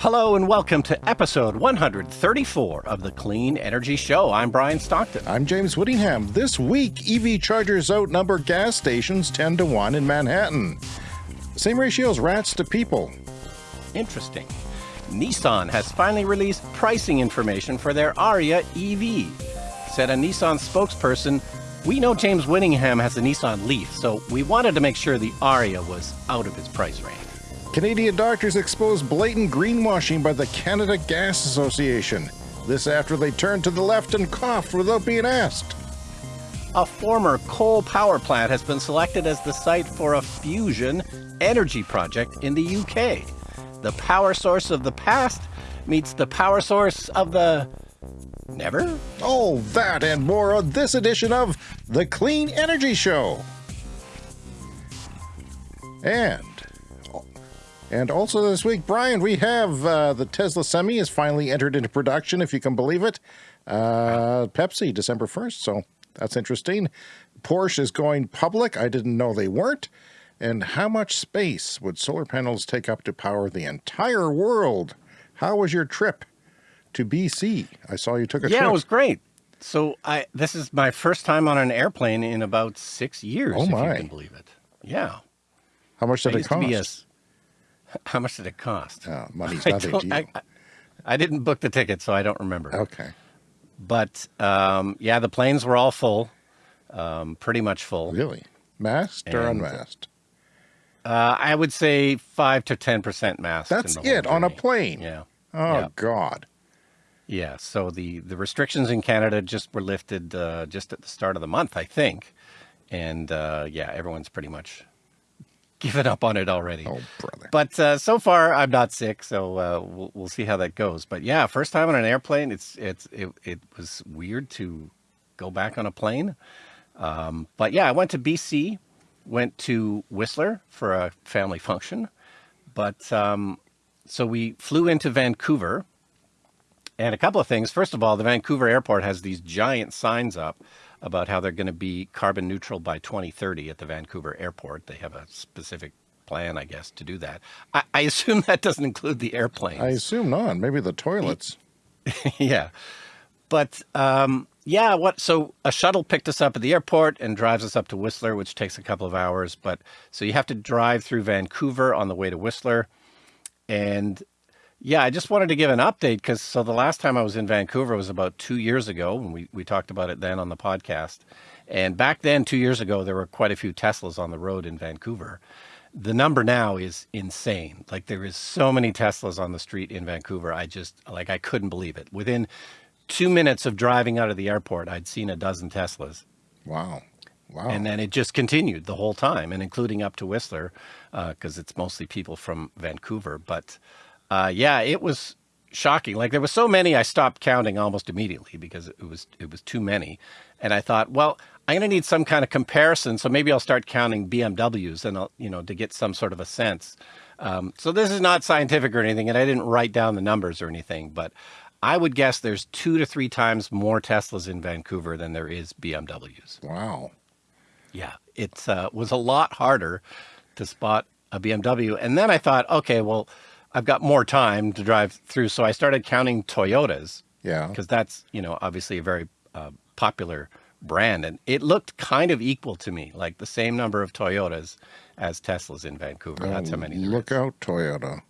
Hello and welcome to episode 134 of the Clean Energy Show. I'm Brian Stockton. I'm James Whittingham. This week, EV chargers outnumber gas stations 10 to 1 in Manhattan. Same ratio as rats to people. Interesting. Nissan has finally released pricing information for their Ariya EV. Said a Nissan spokesperson, we know James Whittingham has a Nissan Leaf, so we wanted to make sure the Ariya was out of his price range. Canadian doctors expose blatant greenwashing by the Canada Gas Association. This after they turned to the left and coughed without being asked. A former coal power plant has been selected as the site for a fusion energy project in the UK. The power source of the past meets the power source of the never? All that and more on this edition of The Clean Energy Show. And and also this week, Brian, we have uh, the Tesla Semi has finally entered into production, if you can believe it. Uh, Pepsi, December 1st, so that's interesting. Porsche is going public. I didn't know they weren't. And how much space would solar panels take up to power the entire world? How was your trip to BC? I saw you took a yeah, trip. it was great. So I this is my first time on an airplane in about six years, Oh, if my. you can believe it. Yeah. How much I did it be a cost? How much did it cost? Oh, money's I, nothing to you. I, I- didn't book the ticket, so I don't remember. okay. But um, yeah, the planes were all full, um, pretty much full. Really? Masked or unmasked? Uh, I would say five to ten percent masked. That's it, on a plane? Yeah, Oh, Yeah. God. yeah. So the the restrictions in Canada just were lifted uh, just at the start of the month, I think, and uh, yeah, everyone's pretty much given up on it already. Oh, brother. But uh, so far, I'm not sick, so uh, we'll, we'll see how that goes. But yeah, first time on an airplane, it's it's it, it was weird to go back on a plane. Um, but yeah, I went to BC, went to Whistler for a family function. But um, so we flew into Vancouver, and a couple of things. First of all, the Vancouver airport has these giant signs up about how they're going to be carbon neutral by 2030 at the Vancouver airport. They have a specific plan, I guess, to do that. I, I assume that doesn't include the airplanes. I assume not. Maybe the toilets. yeah. But um, yeah, what? So a shuttle picked us up at the airport and drives us up to Whistler, which takes a couple of hours. But so you have to drive through Vancouver on the way to Whistler. And yeah, I just wanted to give an update because so the last time I was in Vancouver was about two years ago, and we, we talked about it then on the podcast. And back then, two years ago, there were quite a few Teslas on the road in Vancouver. The number now is insane. Like there is so many Teslas on the street in Vancouver. I just like I couldn't believe it. Within two minutes of driving out of the airport, I'd seen a dozen Teslas. Wow. Wow. And then it just continued the whole time, and including up to Whistler, uh, because it's mostly people from Vancouver. But uh, yeah, it was shocking. Like there were so many, I stopped counting almost immediately because it was it was too many. And I thought, well, I'm going to need some kind of comparison, so maybe I'll start counting BMWs, and I'll you know to get some sort of a sense. Um, so this is not scientific or anything, and I didn't write down the numbers or anything, but I would guess there's two to three times more Teslas in Vancouver than there is BMWs. wow. Yeah, it uh, was a lot harder to spot a BMW. And then I thought, okay, well, I've got more time to drive through. So I started counting Toyotas Yeah. because that's, you know, obviously a very uh, popular brand. And it looked kind of equal to me, like the same number of Toyotas as Teslas in Vancouver. That's how many Look out, Toyota.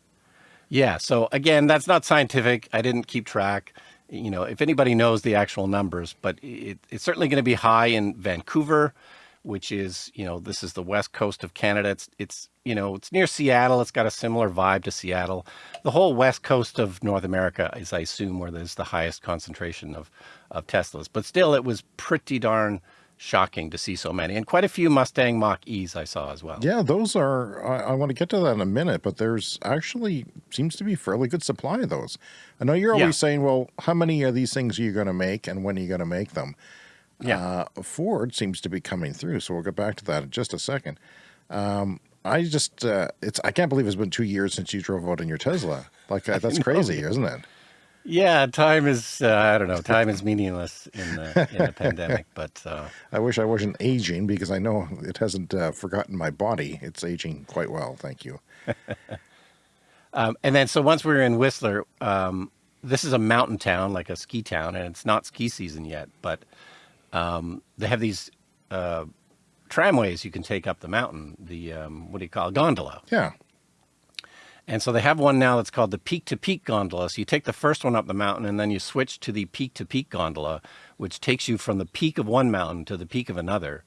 Yeah. So again, that's not scientific. I didn't keep track. You know, if anybody knows the actual numbers, but it, it's certainly going to be high in Vancouver, which is, you know, this is the west coast of Canada. It's, it's, you know, it's near Seattle. It's got a similar vibe to Seattle. The whole west coast of North America is, I assume, where there's the highest concentration of, of Teslas. But still, it was pretty darn shocking to see so many, and quite a few Mustang Mach E's I saw as well. Yeah, those are, I, I want to get to that in a minute, but there's actually seems to be fairly good supply of those. I know you're always Yeah. saying, well, how many of these things are you going to make and when are you going to make them? Yeah. Uh, Ford seems to be coming through, so we'll get back to that in just a second. Um, I just, uh, it's, I can't believe it's been two years since you drove out in your Tesla. Like, uh, that's crazy, isn't it? Yeah, time is uh, I don't know. Time is meaningless in the in the pandemic, but uh, I wish I wasn't aging because I know it hasn't uh, forgotten my body. It's aging quite well, thank you. Um, and then, so once we were in Whistler, um, this is a mountain town, like a ski town, and it's not ski season yet, but um, they have these uh, tramways you can take up the mountain. The um, what do you call it? gondola? Yeah. And so they have one now that's called the peak to peak gondola. So you take the first one up the mountain and then you switch to the peak to peak gondola, which takes you from the peak of one mountain to the peak of another.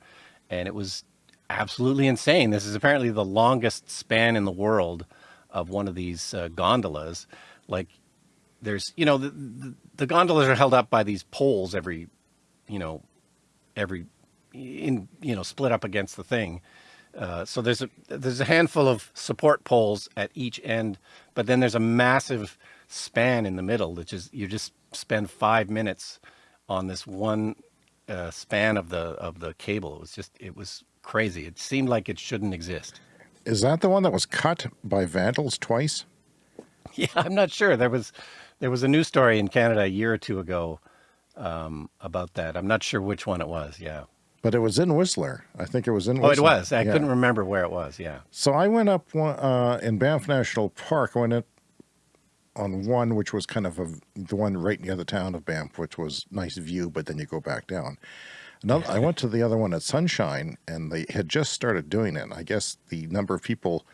And it was absolutely insane. This is apparently the longest span in the world of one of these uh, gondolas. Like there's, you know, the, the, the gondolas are held up by these poles every, you know, every in, you know, split up against the thing. Uh, so there's a there's a handful of support poles at each end, but then there's a massive span in the middle that just you just spend five minutes on this one uh, span of the of the cable. It was just it was crazy. It seemed like it shouldn't exist. Is that the one that was cut by vandals twice? Yeah, I'm not sure. There was there was a news story in Canada a year or two ago um, about that. I'm not sure which one it was. Yeah. But it was in Whistler. I think it was in Oh, Whistler. it was. I Yeah. couldn't remember where it was. Yeah. So I went up one, uh, in Banff National Park. I went up on one, which was kind of a, the one right near the town of Banff, which was nice view, but then you go back down. Another, I went to the other one at Sunshine, and they had just started doing it. I guess the number of people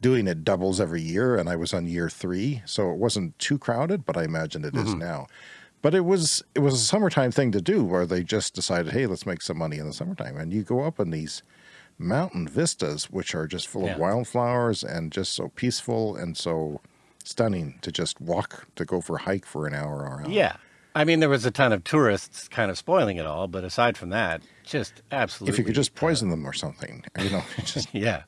doing it doubles every year, and I was on year three, so it wasn't too crowded, but I imagine it is now. But it was it was a summertime thing to do, where they just decided, hey, let's make some money in the summertime, and you go up in these mountain vistas, which are just full Yeah. of wildflowers and just so peaceful and so stunning to just walk to go for a hike for an hour around. Yeah. I mean, there was a ton of tourists kind of spoiling it all, but aside from that, just absolutely. If you could just uh, poison them or something, you know, just Yeah.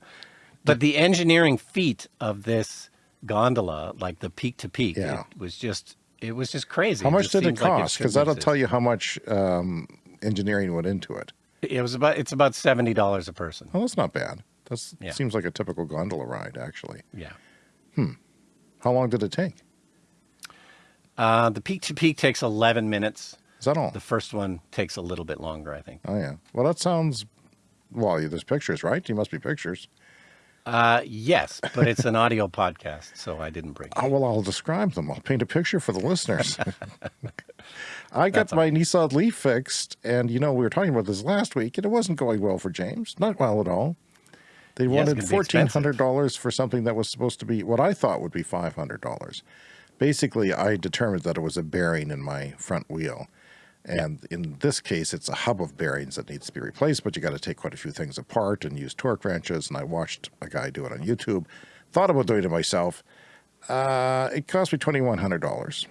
But the engineering feat of this gondola, like the peak to peak, Yeah. it was just it was just crazy. how much just did it cost? Because shouldn't that'll tell you how much um, engineering went into it. It was about it's about seventy dollars a person. Oh, that's not bad. That Yeah. seems like a typical gondola ride, actually. Yeah. Hmm. How long did it take? Uh, the peak to peak takes eleven minutes. Is that all? The first one takes a little bit longer, I think. Oh yeah. Well, that sounds. Well, there's pictures, right? You must be pictures. Uh, yes, but it's an audio podcast, so I didn't bring. Oh, well, I'll describe them. I'll paint a picture for the listeners. I got my Nissan Leaf fixed, and you know we were talking about this last week, and it wasn't going well for James. Not well at all. They it's wanted fourteen hundred dollars for something that was supposed to be what I thought would be five hundred dollars. Basically, I determined that it was a bearing in my front wheel, and in this case, it's a hub of bearings that needs to be replaced. But you got to take quite a few things apart and use torque wrenches. And I watched a guy do it on YouTube. Thought about doing it myself. Uh, it cost me twenty one hundred dollars.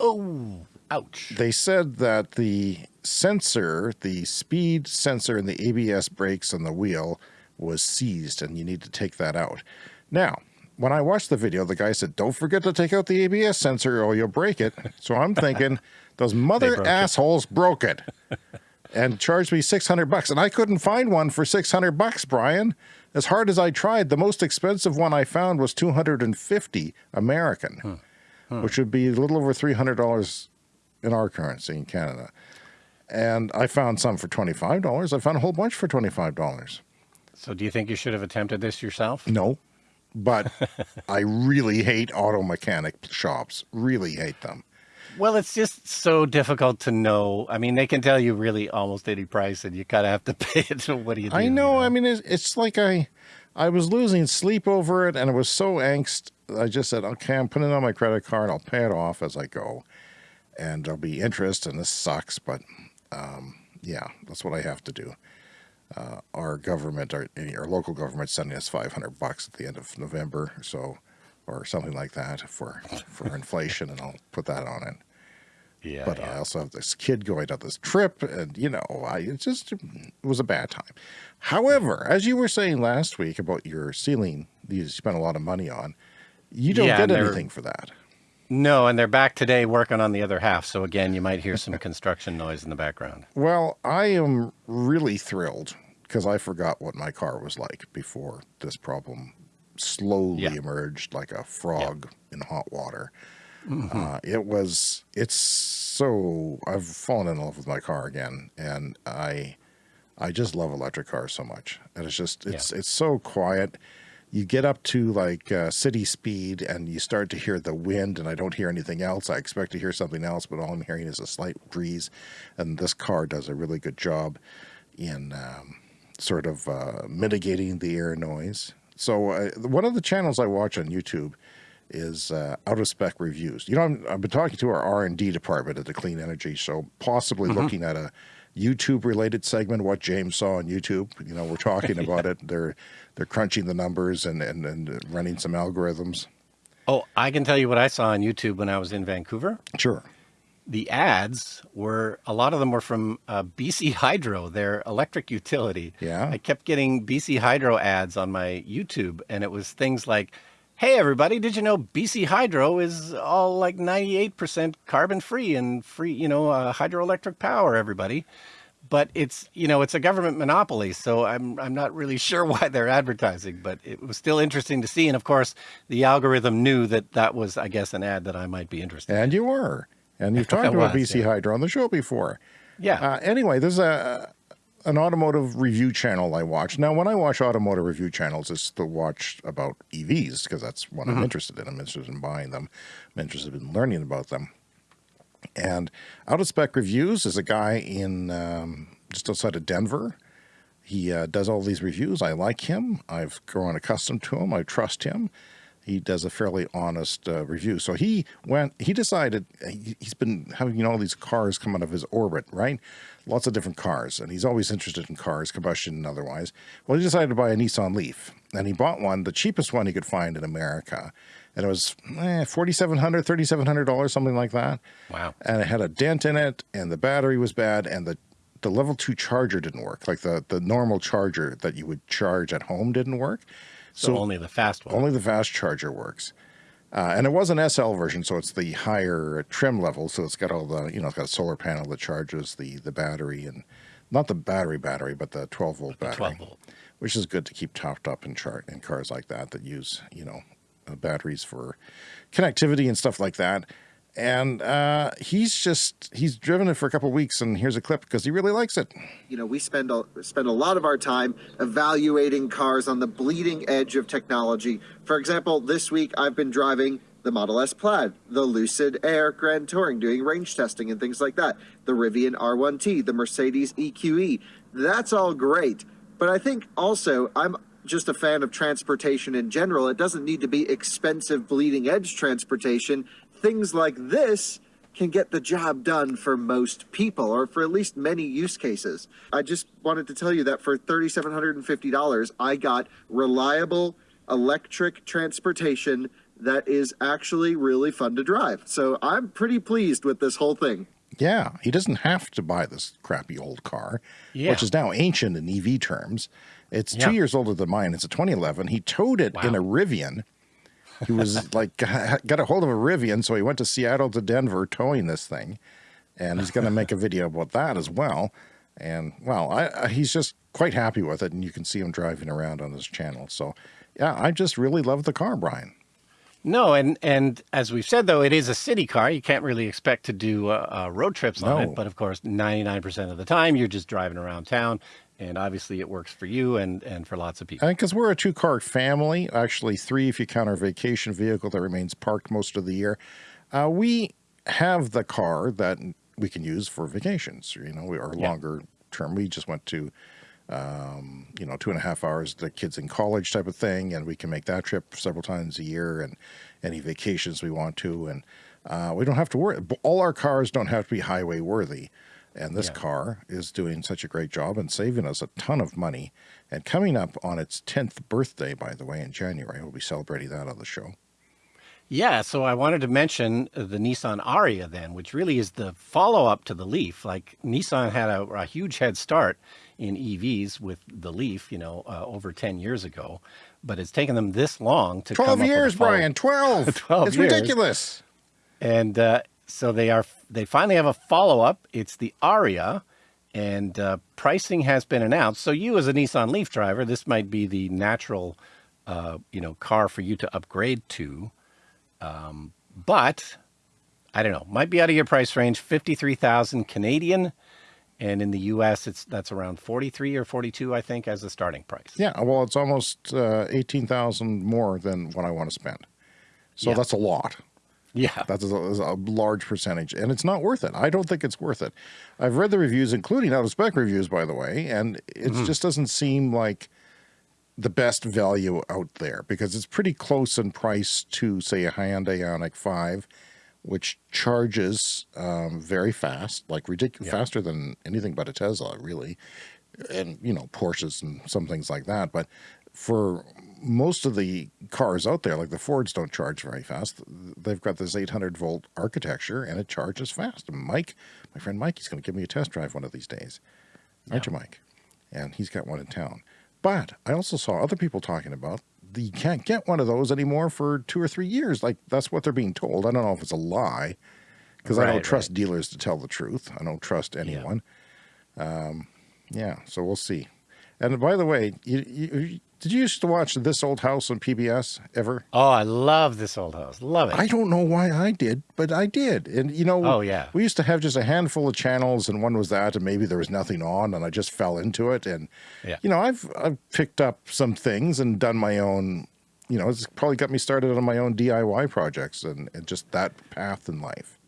Oh, ouch! They said that the sensor, the speed sensor in the ABS brakes on the wheel was seized and you need to take that out. Now, when I watched the video, the guy said, don't forget to take out the ABS sensor or you'll break it. So I'm thinking, those mother broke it. assholes broke it and charged me 600 bucks. And I couldn't find one for 600 bucks, Brian. As hard as I tried, the most expensive one I found was 250 American, which would be a little over $300 in our currency in Canada. And I found some for $25. I found a whole bunch for $25. So, do you think you should have attempted this yourself? No, but I really hate auto mechanic shops. Really hate them. Well, it's just so difficult to know. I mean, they can tell you really almost any price, and you kind of have to pay it. So, what do you do? I you know. I mean, it's, it's like I, I was losing sleep over it, and it was so angst. I just said, okay, I'm putting it on my credit card. I'll pay it off as I go, and there'll be interest. And this sucks, but um, yeah, that's what I have to do. Uh, our government, our, our local government, sending us 500 bucks at the end of November, or so, or something like that for for inflation, and I'll put that on it. Yeah. But yeah. I also have this kid going on this trip, and you know, I it just mm, it was a bad time. However, as you were saying last week about your ceiling, you spent a lot of money on, you don't Yeah, get anything for that. No, and they're back today working on the other half. So again, you might hear some construction noise in the background. Well, I am really thrilled because I forgot what my car was like before this problem slowly Yeah. emerged like a frog in hot water. Mm-hmm. Uh, it was, it's so, I've fallen in love with my car again. And I, I just love electric cars so much. And it's just, it's, it's so quiet. you get up to like uh, city speed and you start to hear the wind and I don't hear anything else. I expect to hear something else, but all I'm hearing is a slight breeze. And this car does a really good job in um, sort of uh, mitigating the air noise. So uh, one of the channels I watch on YouTube is uh, out of spec reviews. You know, i have been talking to our R and D department at the Clean Energy, so possibly mm -hmm. looking at a YouTube related segment, what James saw on YouTube. You know, we're talking about yeah. it. They're they're crunching the numbers and, and, and running some algorithms. Oh, I can tell you what I saw on YouTube when I was in Vancouver. Sure. The ads were, a lot of them were from uh, BC Hydro, their electric utility. Yeah. I kept getting BC Hydro ads on my YouTube, and it was things like, Hey everybody, did you know BC Hydro is all like 98% carbon free and free, you know, uh, hydroelectric power, everybody. But it's, you know, it's a government monopoly, so I'm, I'm not really sure why they're advertising, but it was still interesting to see. And of course, the algorithm knew that that was, I guess, an ad that I might be interested in. And you were. And you've talked about was, BC yeah. Hydro on the show before. Yeah. Uh, anyway, there's a, an automotive review channel I watch. Now, when I watch automotive review channels, it's to watch about EVs because that's what mm -hmm. I'm mm-hmm. interested in. I'm interested in buying them. I'm interested in learning about them. And Out of Spec Reviews is a guy in um, just outside of Denver. He uh, does all these reviews. I like him. I've grown accustomed to him. I trust him he does a fairly honest uh, review. So he went, he decided, he, has been having, you know, all these cars come out of his orbit, right? Lots of different cars. And he's always interested in cars, combustion and otherwise. Well, he decided to buy a Nissan Leaf. And he bought one, the cheapest one he could find in America. And it was eh, $4,700, $3,700, something like that. Wow. And it had a dent in it, and the battery was bad, and the the level two charger didn't work. Like the, the normal charger that you would charge at home didn't work. So, so only the fast one. Only the fast charger works. Uh, and it was an SL version, so it's the higher trim level. So it's got all the, you know, it's got a solar panel that charges the, the battery and not the battery battery, but the 12 volt battery, 12 volt. which is good to keep topped up in chart in cars like that, that use, you know, uh, batteries for connectivity and stuff like that and uh, he's just he's driven it for a couple weeks and here's a clip because he really likes it you know we spend a, spend a lot of our time evaluating cars on the bleeding edge of technology for example this week i've been driving the Model S Plaid, the Lucid Air Grand Touring, doing range testing and things like that, the Rivian R1T, the Mercedes EQE. That's all great. But I think also I'm just a fan of transportation in general. It doesn't need to be expensive bleeding edge transportation things like this can get the job done for most people or for at least many use cases. I just wanted to tell you that for $3,750, I got reliable electric transportation that is actually really fun to drive. So I'm pretty pleased with this whole thing. Yeah, he doesn't have to buy this crappy old car, yeah. which is now ancient in EV terms. It's yeah. two years older than mine. It's a 2011. He towed it wow. in a Rivian he was like got a hold of a Rivian, so he went to Seattle to Denver towing this thing, and he's going to make a video about that as well. And well, I, I, he's just quite happy with it, and you can see him driving around on his channel. So, yeah, I just really love the car, Brian. No, and and as we've said though, it is a city car. You can't really expect to do uh, uh, road trips on no. it. But of course, ninety nine percent of the time, you're just driving around town and obviously it works for you and and for lots of people. And because we're a two car family, actually three if you count our vacation vehicle that remains parked most of the year, uh, we have the car that we can use for vacations. You know, our yeah. longer term. We just went to, um, you know, two and a half hours. The kids in college type of thing, and we can make that trip several times a year, and any vacations we want to, and uh, we don't have to worry. All our cars don't have to be highway worthy. And this yeah. car is doing such a great job and saving us a ton of money. And coming up on its 10th birthday, by the way, in January, we'll be celebrating that on the show. Yeah, so I wanted to mention the Nissan Ariya then, which really is the follow-up to the Leaf. Like Nissan had a, a, huge head start in EVs with the Leaf, you know, uh, over 10 years ago, but it's taken them this long to 12 years, Brian, 12. 12 it's years. ridiculous. And uh, so they are they finally have a follow-up. It's the Ariya, and uh, pricing has been announced. So you as a Nissan Leaf driver, this might be the natural, uh, you know, car for you to upgrade to. Um, but I don't know, might be out of your price range, 53,000 Canadian. And in the US, it's that's around 43 or 42, I think, as the starting price. Yeah, well, it's almost uh, 18,000 more than what I want to spend. So Yeah. that's a lot. Yeah. That's a, that's a large percentage, and it's not worth it. I don't think it's worth it. I've read the reviews, including out of spec reviews, by the way, and it just doesn't seem like the best value out there because it's pretty close in price to, say, a Hyundai Ioniq 5, which charges um, very fast, like ridiculous, faster than anything but a Tesla, really, and you know Porsches and some things like that. But for most of the cars out there, like the Fords, don't charge very fast. They've got this 800 volt architecture, and it charges fast. And Mike, my friend Mike, he's going to give me a test drive one of these days, aren't you, Mike? And he's got one in town. But I also saw other people talking about the, you can't get one of those anymore for two or three years. Like that's what they're being told. I don't know if it's a lie because I don't trust dealers to tell the truth. I don't trust anyone. Um, yeah, so we'll see. And by the way, you, you, did you used to watch This Old House on PBS ever? Oh, I love this old house. Love it. I don't know why I did, but I did. And you know, Oh, yeah. we used to have just a handful of channels, and one was that, and maybe there was nothing on, and I just fell into it. And Yeah. you know, I've I've picked up some things and done my own. You know, it's probably got me started on my own DIY projects and, and just that path in life.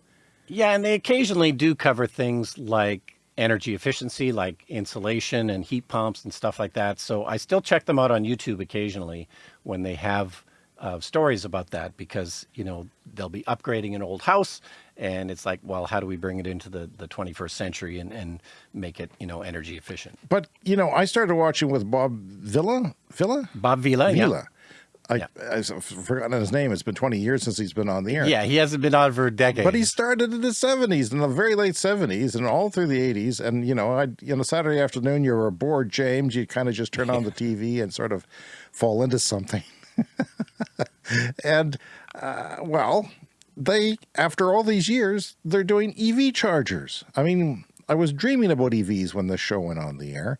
Yeah, and they occasionally do cover things like energy efficiency, like insulation and heat pumps and stuff like that. So I still check them out on YouTube occasionally when they have uh, stories about that because, you know, they'll be upgrading an old house and it's like, well, how do we bring it into the, the 21st century and, and make it, you know, energy efficient? But you know, I started watching with Bob Vila. Vila. Bob Vila, yeah. I, Yeah. I've forgotten his name. It's been 20 years since he's been on the air. Yeah, he hasn't been on for a decade. But he started in the 70s, in the very late 70s, and all through the 80s. And, you know, I, you know, Saturday afternoon, you were bored, James. You kind of just turn on the TV and sort of fall into something. and, uh, well, they, after all these years, they're doing EV chargers. I mean, I was dreaming about EVs when the show went on the air.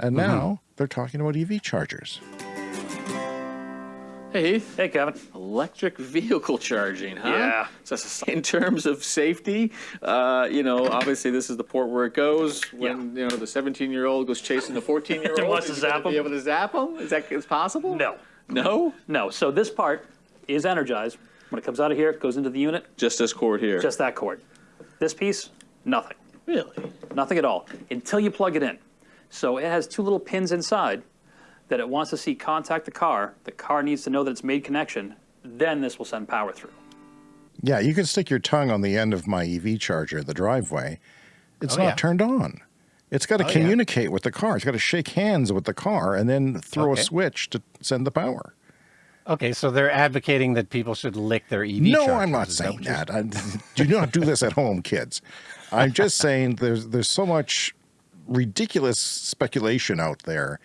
And now they're talking about EV chargers. Hey, Heath. Hey, Kevin. Electric vehicle charging, huh? Yeah. So in terms of safety, uh, you know, obviously this is the port where it goes when you know the 17-year-old goes chasing the 14-year-old. And wants to Is he gonna zap him? Be able to zap him? Is that is possible? No, No. no. So this part is energized. When it comes out of here, it goes into the unit, Just this cord here. just that cord. This piece, nothing. really. Nothing at all until you plug it in. So it has two little pins inside that it wants to see contact the car. The car needs to know that it's made connection. Then this will send power through. Yeah, you can stick your tongue on the end of my EV charger in the driveway. It's Oh, not yeah. turned on. It's got to Oh, yeah. communicate with the car. It's got to shake hands with the car and then throw Okay. a switch to send the power. Okay, so they're advocating that people should lick their EV no, chargers. I'm not Is saying what that. I, do not do this at home, kids. I'm just saying there's there's so much ridiculous speculation out there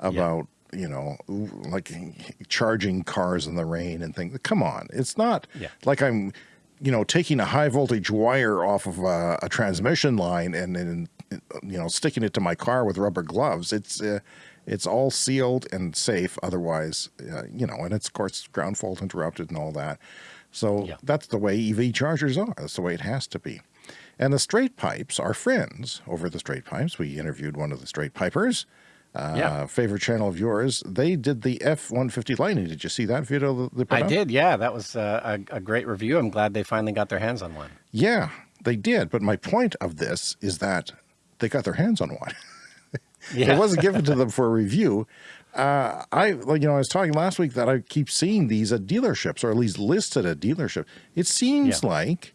about you know like charging cars in the rain and things. Come on, it's not Yeah. like I'm you know taking a high voltage wire off of a, a transmission line and then you know sticking it to my car with rubber gloves. It's uh, it's all sealed and safe. Otherwise, uh, you know, and it's of course ground fault interrupted and all that. So Yeah. that's the way EV chargers are. That's the way it has to be. And the straight pipes are friends over the straight pipes. We interviewed one of the straight pipers. Uh, Yeah. Favorite channel of yours. They did the F 150 Lightning. Did you see that video? They put I did, yeah. That was uh, a, a great review. I'm glad they finally got their hands on one. Yeah, they did. But my point of this is that they got their hands on one. Yeah. It wasn't given to them for a review. Uh, I, like, you know, I was talking last week that I keep seeing these at dealerships, or at least listed at dealership. It seems Yeah. like,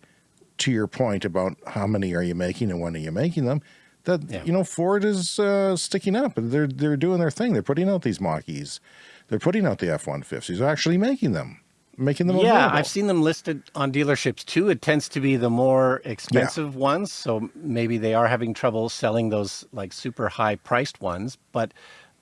to your point about how many are you making and when are you making them, that Yeah. you know Ford is uh, sticking up. They're they're doing their thing. They're putting out these Mach-E's. They're putting out the F one fifties. They're actually making them, making them. Yeah, available. I've seen them listed on dealerships too. It tends to be the more expensive ones, so maybe they are having trouble selling those like super high priced ones. But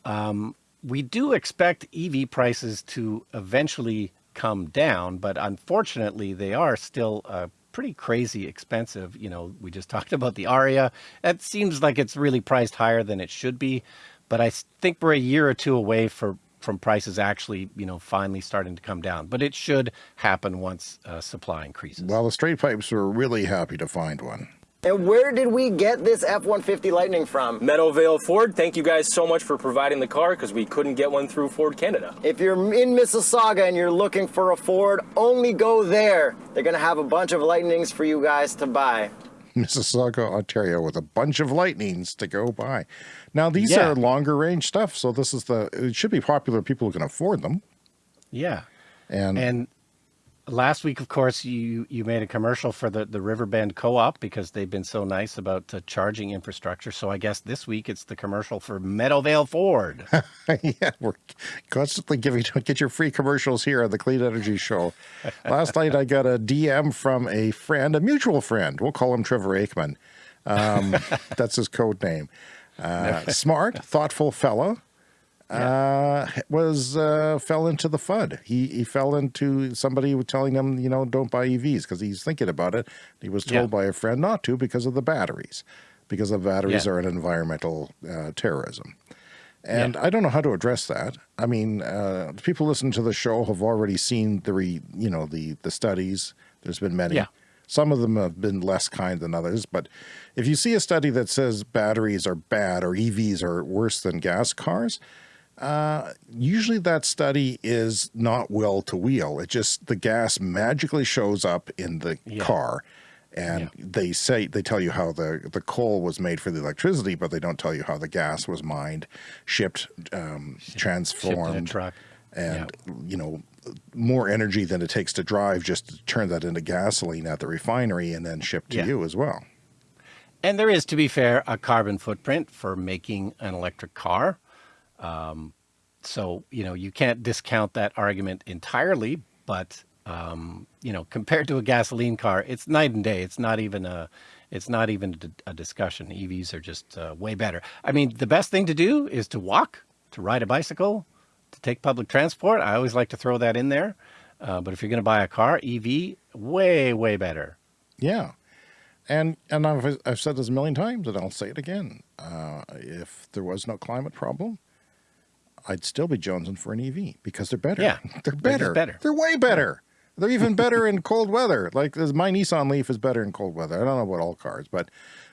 um, we do expect EV prices to eventually come down, but unfortunately, they are still uh, pretty crazy expensive. You know, we just talked about the Ariya. That seems like it's really priced higher than it should be, but I think we're a year or two away for from prices actually, you know, finally starting to come down. But it should happen once uh, supply increases. Well, the straight pipes were really happy to find one. And where did we get this F-150 Lightning from? Meadowvale Ford, thank you guys so much for providing the car because we couldn't get one through Ford Canada. If you're in Mississauga and you're looking for a Ford, only go there. They're gonna have a bunch of Lightnings for you guys to buy. Mississauga, Ontario, with a bunch of lightnings to go by. Now these Yeah. are longer range stuff, so this is the. It should be popular. People who can afford them, Yeah. and, And last week, of course, you you made a commercial for the the Riverbend Co-op because they've been so nice about uh, charging infrastructure. So I guess this week it's the commercial for Meadowvale Ford. yeah, we're constantly giving get your free commercials here on the Clean Energy Show. Last night I got a DM from a friend, a mutual friend. We'll call him Trevor Aikman. Um, that's his code name. Uh, smart, thoughtful fellow. Uh, was uh, fell into the FUD. He he fell into somebody was telling him, you know, don't buy EVs because he's thinking about it. He was told Yeah. by a friend not to because of the batteries, because the batteries Yeah. are an environmental uh, terrorism. And I don't know how to address that. I mean, uh, people listening to the show have already seen the, re, you know, the the studies. There's been many. Yeah. Some of them have been less kind than others. But if you see a study that says batteries are bad or EVs are worse than gas cars, uh, usually that study is not well to wheel. It just the gas magically shows up in the Yeah. car, and they say they tell you how the the coal was made for the electricity, but they don't tell you how the gas was mined, shipped, um, transformed, truck. and you know more energy than it takes to drive just to turn that into gasoline at the refinery and then shipped to Yeah. you as well. And there is, to be fair, a carbon footprint for making an electric car. Um, so, you know, you can't discount that argument entirely, but, um, you know, compared to a gasoline car, it's night and day. It's not even a, it's not even a, discussion. EVs are just uh, way better. I mean, the best thing to do is to walk, to ride a bicycle, to take public transport. I always like to throw that in there. Uh, but if you're going to buy a car, EV, way, way better. Yeah. And and I've, I've said this a million times, and I'll say it again. Uh, if there was no climate problem, I'd still be jonesing for an EV because they're better. Yeah, they're they're better. better. They're way better. They're even better in cold weather. Like my Nissan Leaf is better in cold weather. I don't know about all cars, but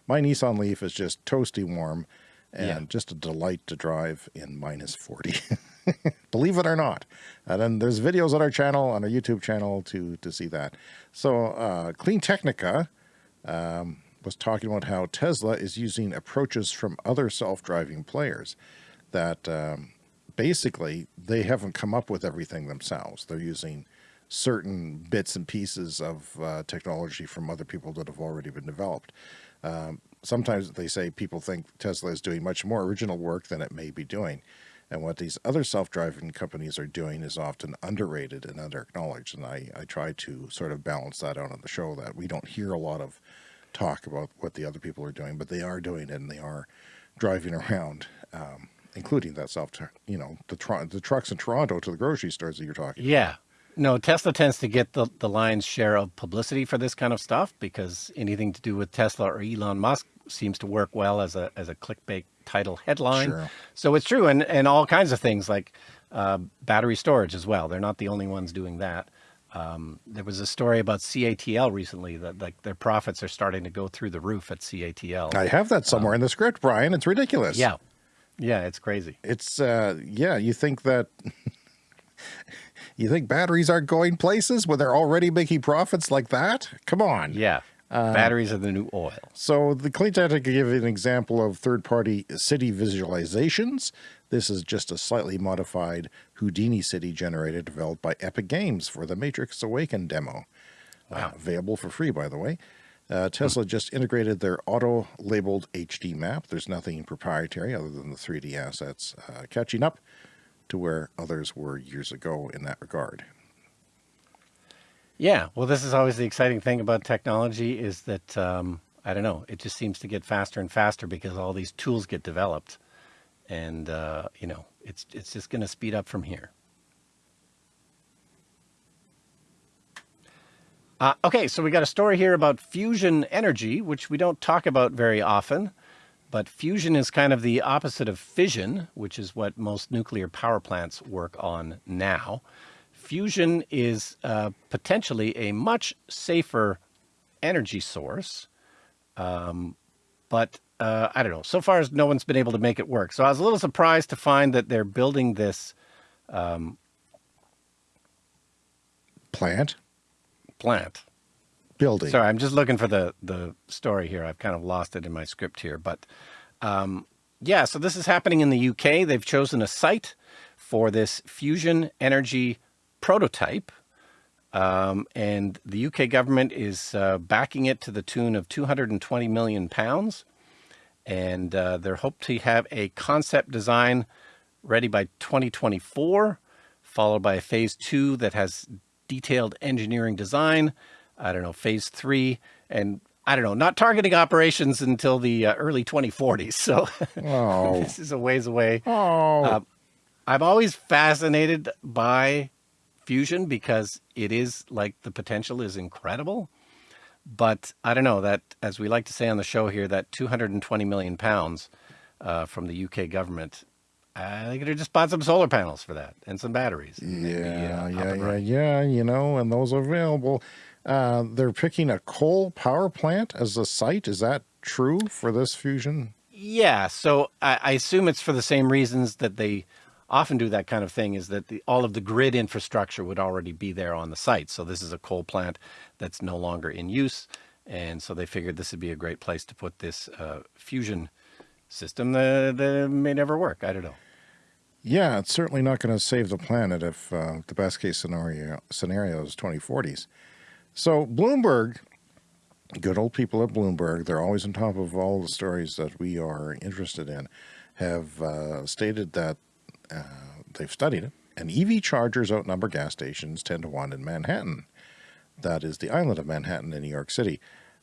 my Nissan Leaf is just toasty warm and Yeah. just a delight to drive in minus 40. Believe it or not. And then there's videos on our channel, on our YouTube channel to to see that. So uh, CleanTechnica um, was talking about how Tesla is using approaches from other self-driving players that um, basically they haven't come up with everything themselves. They're using certain bits and pieces of uh, technology from other people that have already been developed. Um, sometimes they say people think Tesla is doing much more original work than it may be doing. And what these other self-driving companies are doing is often underrated and under-acknowledged. And I, I try to sort of balance that out on the show that we don't hear a lot of talk about what the other people are doing, but they are doing it and they are driving around, um, including that self, you know, the, tr- the trucks in Toronto to the grocery stores that you're talking Yeah. No, Tesla tends to get the, the lion's share of publicity for this kind of stuff because anything to do with Tesla or Elon Musk seems to work well as a as a clickbait title headline. Sure. So it's true, and and all kinds of things like uh, battery storage as well. They're not the only ones doing that. Um, there was a story about CATL recently that like their profits are starting to go through the roof at CATL. I have that somewhere in the script, Brian. It's ridiculous. yeah, yeah, it's crazy. It's uh yeah, you think that you think batteries aren't going places when they're already making profits like that? Come on. Yeah, batteries are the new oil. So the Clean Tech to give you an example of third-party city visualizations. This is just a slightly modified Houdini city generator developed by Epic Games for the Matrix Awaken demo. Uh, available for free, by the way. Uh, Tesla just integrated their auto-labeled HD map. There's nothing proprietary other than the 3D assets, uh, catching up to where others were years ago in that regard. Yeah, well, this is always the exciting thing about technology is that um, I don't know, it just seems to get faster and faster because all these tools get developed, and uh, you know, it's it's just going to speed up from here. Uh, okay, so we got a story here about fusion energy, which we don't talk about very often, but fusion is kind of the opposite of fission, which is what most nuclear power plants work on now. Fusion is uh, potentially a much safer energy source Um, but uh, I don't know. So far, as no one's been able to make it work. So I was a little surprised to find that they're building this Plant plant. building. Sorry, I'm just looking for the the story here. I've kind of lost it in my script here, but um, yeah. So this is happening in the UK. They've chosen a site for this fusion energy prototype, um, and the UK government is uh, backing it to the tune of 220 million pounds, and uh, they're hoped to have a concept design ready by 2024, followed by a phase two that has detailed engineering design. I don't know, phase three, and I don't know, not targeting operations until the uh, early 2040s. So Oh. this is a ways away. Oh, Uh, I'm always fascinated by fusion because it is like the potential is incredible. But I don't know that, as we like to say on the show here, that 220 million pounds uh, from the UK government, I think they just bought some solar panels for that and some batteries. yeah, uh, yeah, yeah, yeah. You know, and those are available. Uh, they're picking a coal power plant as a site. Is that true for this fusion? Yeah, so I, I assume it's for the same reasons that they often do that kind of thing. Is that the, all of the grid infrastructure would already be there on the site. So this is a coal plant that's no longer in use, and so they figured this would be a great place to put this uh, fusion system that, that may never work. I don't know. Yeah, it's certainly not going to save the planet if uh, the best case scenario scenario is 2040s. So Bloomberg, good old people at Bloomberg, they're always on top of all the stories that we are interested in, have uh, stated that uh, they've studied it, and EV chargers outnumber gas stations 10 to 1 in Manhattan. That is the island of Manhattan in New York City,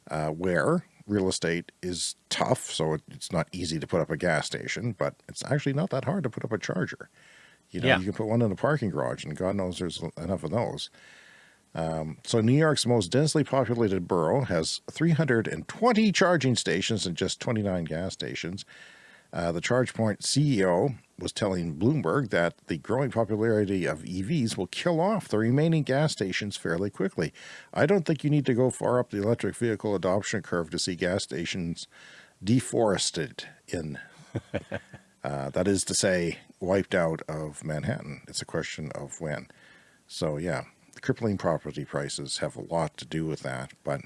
uh, where real estate is tough, so it, it's not easy to put up a gas station, but it's actually not that hard to put up a charger. You know, Yeah. you can put one in a parking garage, and God knows there's enough of those. Um, so New York's most densely populated borough has 320 charging stations and just 29 gas stations. Uh, the ChargePoint CEO was telling Bloomberg that the growing popularity of EVs will kill off the remaining gas stations fairly quickly. I don't think you need to go far up the electric vehicle adoption curve to see gas stations deforested in, uh, that is to say, wiped out of Manhattan. It's a question of when. So yeah, the crippling property prices have a lot to do with that. But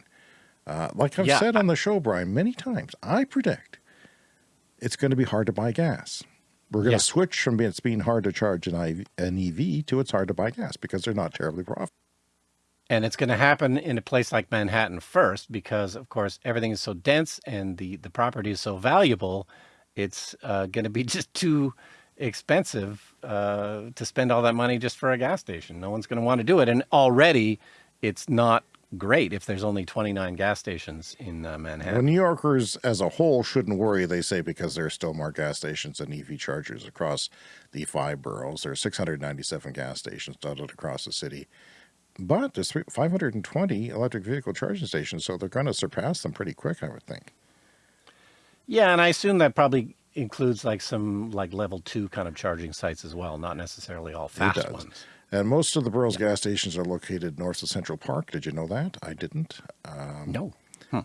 uh, like I've Yeah, said on the show, Brian, many times, I predict it's going to be hard to buy gas. We're going to Yeah. switch from being, it's being hard to charge an, IV, an EV to it's hard to buy gas because they're not terribly profitable. And it's going to happen in a place like Manhattan first, because of course everything is so dense and the the property is so valuable. It's uh, going to be just too expensive uh, to spend all that money just for a gas station. No one's going to want to do it, and already it's not great if there's only 29 gas stations in uh, Well, Manhattan. New Yorkers as a whole shouldn't worry, they say, because there are still more gas stations than EV chargers across the five boroughs. There are 697 gas stations dotted across the city. But there's 520 electric vehicle charging stations, so they're going to surpass them pretty quick, I would think. Yeah, and I assume that probably includes like some like level two kind of charging sites as well, not necessarily all fast ones. And most of the borough's gas stations are located north of Central Park. Did you know that? I didn't. No.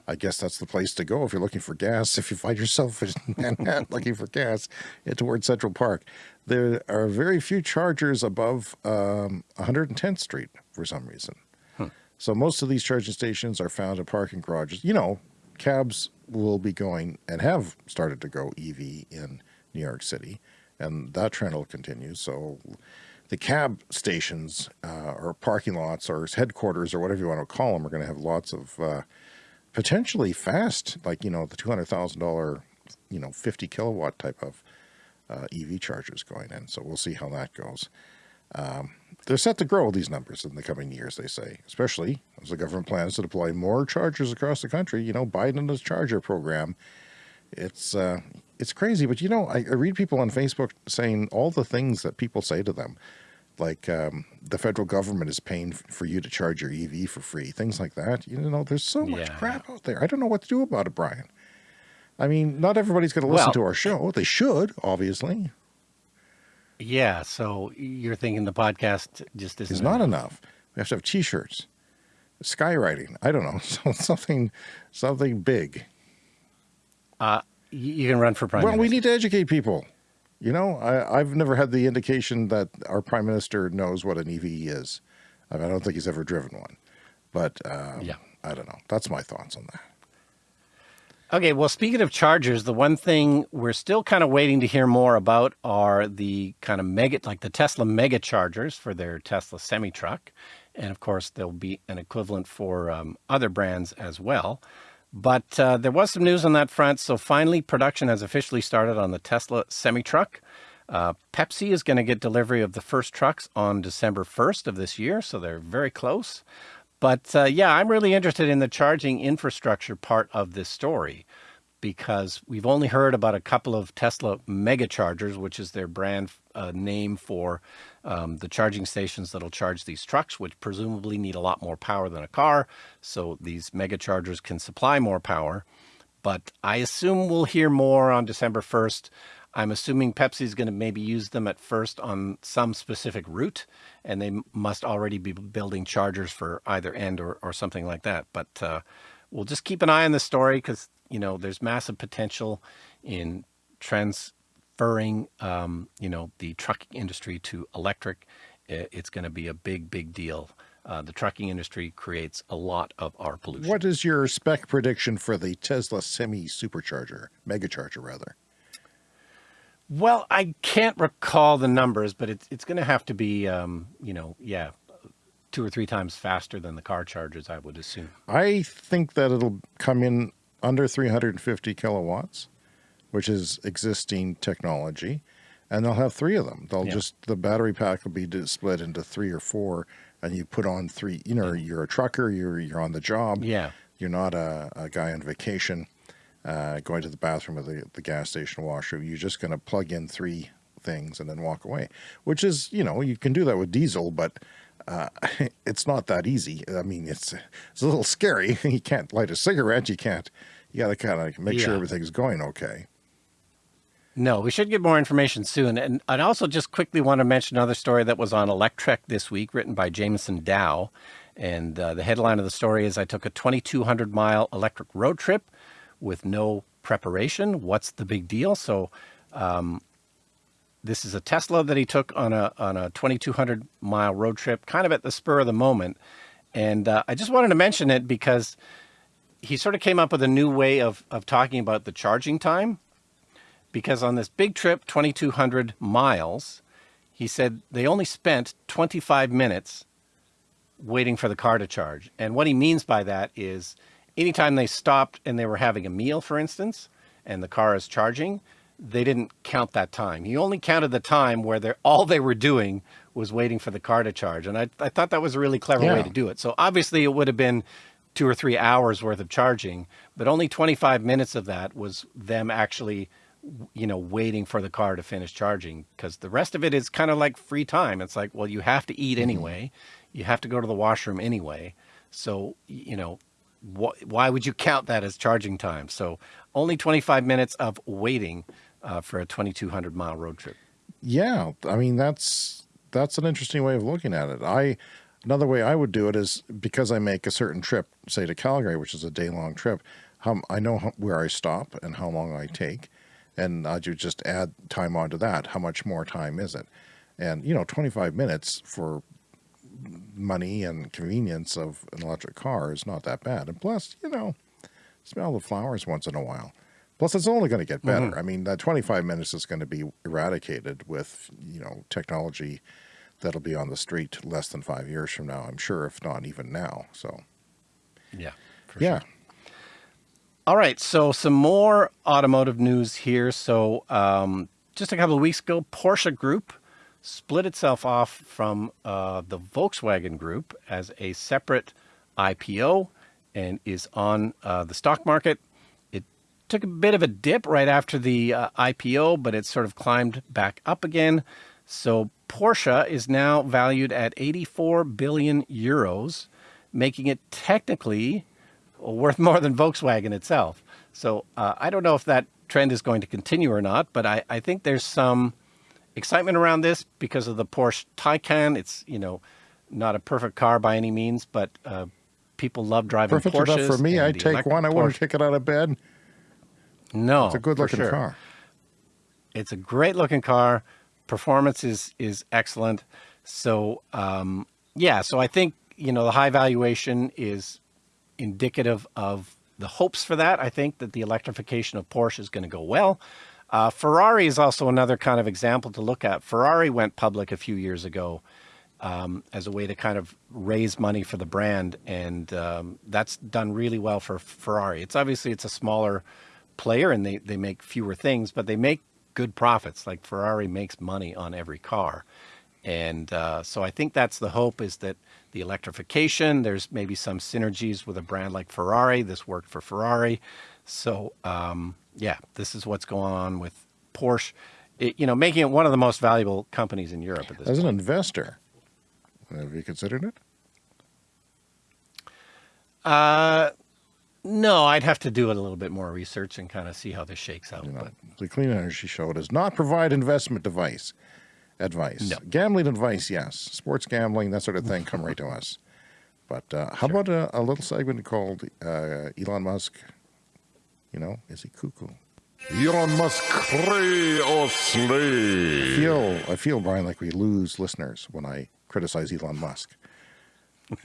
I guess that's the place to go if you're looking for gas. If you find yourself in Manhattan looking for gas, head towards Central Park. There are very few chargers above um, 110th Street for some reason. So most of these charging stations are found in parking garages. You know, cabs will be going and have started to go EV in New York City, and that trend will continue. So the cab stations uh, or parking lots or headquarters or whatever you want to call them are going to have lots of uh, potentially fast, like, you know, the $200,000, you know, 50 kilowatt type of uh, EV chargers going in. So we'll see how that goes. Um, they're set to grow these numbers in the coming years, they say, especially as the government plans to deploy more chargers across the country. You know, Biden and his charger program. It's uh, it's crazy, but you know, I, I read people on Facebook saying all the things that people say to them, like um, the federal government is paying for you to charge your EV for free, things like that. You know, there's so much Yeah. crap out there. I don't know what to do about it, Brian. I mean, not everybody's going to listen Well- to our show. They should, obviously. Yeah, so you're thinking the podcast just isn't is not enough. We have to have T-shirts, skywriting. I don't know, something, something big. Uh, you can run for prime Well, we need to educate people. You know, I, I've never had the indication that our prime minister knows what an EV is. I, mean, I don't think he's ever driven one, but um, Yeah. I don't know. That's my thoughts on that. Okay, well, speaking of chargers, the one thing we're still kind of waiting to hear more about are the kind of mega, like the Tesla mega chargers for their Tesla semi truck. And of course, there'll be an equivalent for um, other brands as well. But uh, there was some news on that front. So finally, production has officially started on the Tesla semi truck. Uh, Pepsi is going to get delivery of the first trucks on December 1st of this year. So they're very close. But uh, yeah, I'm really interested in the charging infrastructure part of this story because we've only heard about a couple of Tesla mega chargers, which is their brand uh, name for um, the charging stations that'll charge these trucks, which presumably need a lot more power than a car. So these mega chargers can supply more power. But I assume we'll hear more on December 1st. I'm assuming Pepsi is going to maybe use them at first on some specific route, and they must already be building chargers for either end or, or something like that. But uh, we'll just keep an eye on this story because you know there's massive potential in transferring um, you know the trucking industry to electric. It's going to be a big, big deal. Uh, the trucking industry creates a lot of our pollution. What is your spec prediction for the Tesla semi supercharger, megacharger rather? Well, I can't recall the numbers, but it's it's going to have to be, um, you know, yeah, two or three times faster than the car chargers, I would assume. I think that it'll come in under 350 kilowatts, which is existing technology, and they'll have three of them. They'll Yeah. just the battery pack will be split into three or four, and you put on three. You know, you're a trucker, you're you're on the job. Yeah. You're not a, a guy on vacation, uh, going to the bathroom or the the gas station washroom. You're just going to plug in three things and then walk away. Which is, you know, you can do that with diesel, but uh, it's not that easy. I mean, it's it's a little scary. You can't light a cigarette. You can't. You got to kind of make sure everything's going okay. No, we should get more information soon. And I'd also just quickly want to mention another story that was on Electrek this week, written by Jameson Dow. And uh, the headline of the story is I took a 2,200 mile electric road trip with no preparation. What's the big deal? So, um, this is a Tesla that he took on a on a 2,200 mile road trip, kind of at the spur of the moment. And uh, I just wanted to mention it because he sort of came up with a new way of of talking about the charging time because on this big trip, 2,200 miles, he said they only spent 25 minutes waiting for the car to charge. And what he means by that is anytime they stopped and they were having a meal, for instance, and the car is charging, they didn't count that time. He only counted the time where they're, all they were doing was waiting for the car to charge. And I, I thought that was a really clever way to do it. So obviously it would have been two or three hours worth of charging, but only 25 minutes of that was them actually you know, waiting for the car to finish charging because the rest of it is kind of like free time. It's like, well, you have to eat anyway, you have to go to the washroom anyway. So, you know, wh- why would you count that as charging time? So, only 25 minutes of waiting uh, for a 2,200 mile road trip. Yeah, I mean that's that's an interesting way of looking at it. I another way I would do it is because I make a certain trip, say to Calgary, which is a day long trip. How I know how, where I stop and how long I take, and I do just add time onto that. How much more time is it? And you know, twenty five minutes for money and convenience of an electric car is not that bad. And plus, you know, smell the flowers once in a while. Plus, it's only going to get better. Mm-hmm. I mean, that 25 minutes is going to be eradicated with, you know, technology that'll be on the street less than five years from now, I'm sure, if not even now. So, Yeah. For yeah. All right, so some more automotive news here. So, um, just a couple of weeks ago, Porsche Group split itself off from uh, the Volkswagen Group as a separate IPO and is on uh, the stock market. It took a bit of a dip right after the uh, IPO, but it sort of climbed back up again. So, Porsche is now valued at 84 billion euros, making it technically worth more than Volkswagen itself. So uh, I don't know if that trend is going to continue or not, but I, I think there's some excitement around this because of the Porsche Taycan. It's you know not a perfect car by any means, but uh, people love driving Perfect Porsches. enough for me. I'd take one. I wouldn't Porsche- take it out of bed. No, It's a good looking sure. car. It's a great looking car. Performance is is excellent. So um, yeah, so I think you know the high valuation is indicative of the hopes for that. I think that the electrification of Porsche is going to go well. Uh, Ferrari is also another kind of example to look at. Ferrari went public a few years ago um, as a way to kind of raise money for the brand, and um, that's done really well for Ferrari. It's obviously it's a smaller player and they, they make fewer things, but they make good profits. Like Ferrari makes money on every car. And uh, so I think that's the hope is that the electrification, there's maybe some synergies with a brand like Ferrari. This worked for Ferrari. So um, yeah, this is what's going on with Porsche, it, you know, making it one of the most valuable companies in Europe at this As an investor, have you considered it? Uh, no, I'd have to do a little bit more research and kind of see how this shakes out. You know, but the Clean Energy Show does not provide investment device advice. No. Gambling advice, yes. Sports gambling, that sort of thing, come right to us. But uh, how about a, a little segment called uh, Elon Musk? You know, is he cuckoo? Elon Musk cray or slay. I feel, I feel, Brian, like we lose listeners when I criticize Elon Musk.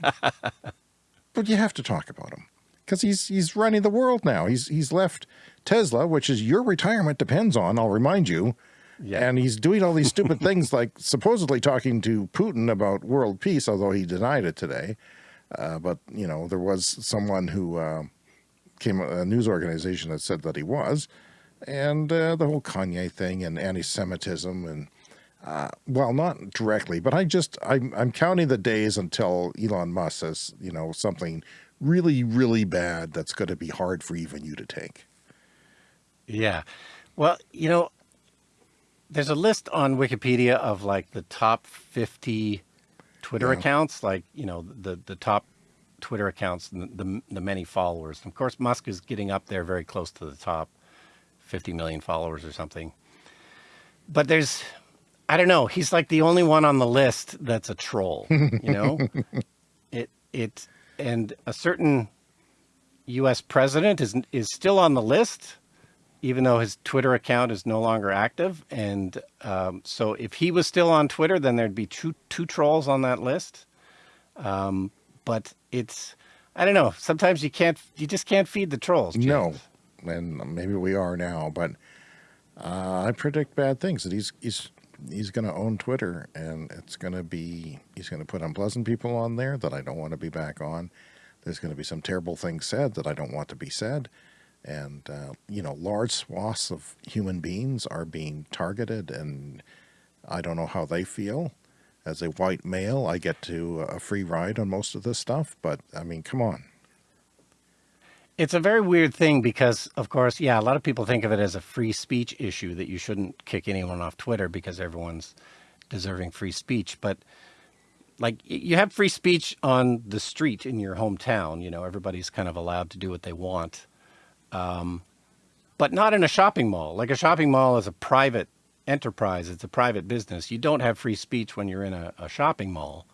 but you have to talk about him because he's he's running the world now. He's he's left Tesla, which is your retirement depends on. I'll remind you. Yeah. And he's doing all these stupid things like supposedly talking to Putin about world peace, although he denied it today. Uh, but you know, there was someone who uh, came a news organization that said that he was, and uh, the whole Kanye thing and anti-Semitism and uh, well, not directly, but I just I'm I'm counting the days until Elon Musk says you know something really really bad that's going to be hard for even you to take. Yeah. Well, you know, there's a list on Wikipedia of like the top 50 Twitter Yeah. accounts, like, you know, the, the top Twitter accounts, and the, the, the many followers. Of course, Musk is getting up there very close to the top 50 million followers or something. But there's, I don't know, he's like the only one on the list that's a troll, you know? it, it, and a certain US president is, is still on the list even though his Twitter account is no longer active. And um, so if he was still on Twitter, then there'd be two, two trolls on that list. Um, but it's, I don't know. Sometimes you can't, you just can't feed the trolls. James. No, and maybe we are now, but uh, I predict bad things. That he's he's he's going to own Twitter, and it's going to be he's going to put unpleasant people on there that I don't want to be back on. There's going to be some terrible things said that I don't want to be said, and uh, you know, large swaths of human beings are being targeted, and I don't know how they feel. As a white male, I get to a free ride on most of this stuff, but I mean, come on. It's a very weird thing because, of course, yeah, a lot of people think of it as a free speech issue that you shouldn't kick anyone off Twitter because everyone's deserving free speech. But like you have free speech on the street in your hometown, you know, everybody's kind of allowed to do what they want. Um, but not in a shopping mall. Like a shopping mall is a private enterprise, it's a private business. You don't have free speech when you're in a, a shopping mall.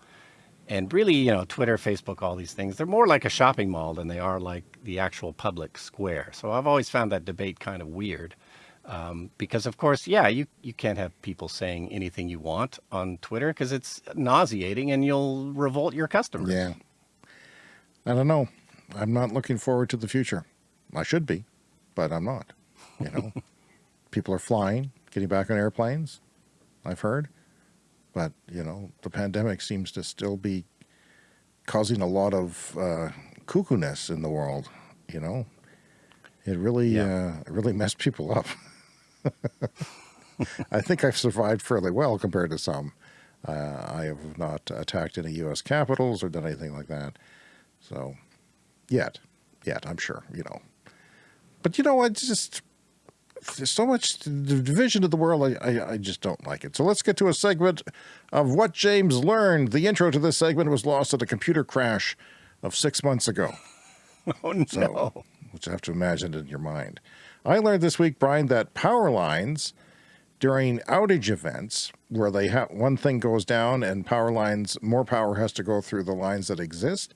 And really, you know, Twitter, Facebook, all these things, they're more like a shopping mall than they are like the actual public square. So I've always found that debate kind of weird. Um, because of course, yeah, you, you can't have people saying anything you want on Twitter because it's nauseating and you'll revolt your customers. Yeah. I don't know. I'm not looking forward to the future. I should be, but I'm not. You know, people are flying, getting back on airplanes. I've heard, but you know, the pandemic seems to still be causing a lot of uh, cuckoo-ness in the world. You know, it really, Yeah. uh, really messed people up. I think I've survived fairly well compared to some. Uh, I have not attacked any U.S. capitals or done anything like that. So, yet, yet, I'm sure, you know. But you know, I just, there's so much the division of the world, I, I, I just don't like it. So let's get to a segment of what James learned. The intro to this segment was lost at a computer crash of six months ago. Oh, no. So, which you have to imagine in your mind. I learned this week, Brian, that power lines during outage events where they have one thing goes down and power lines, more power has to go through the lines that exist,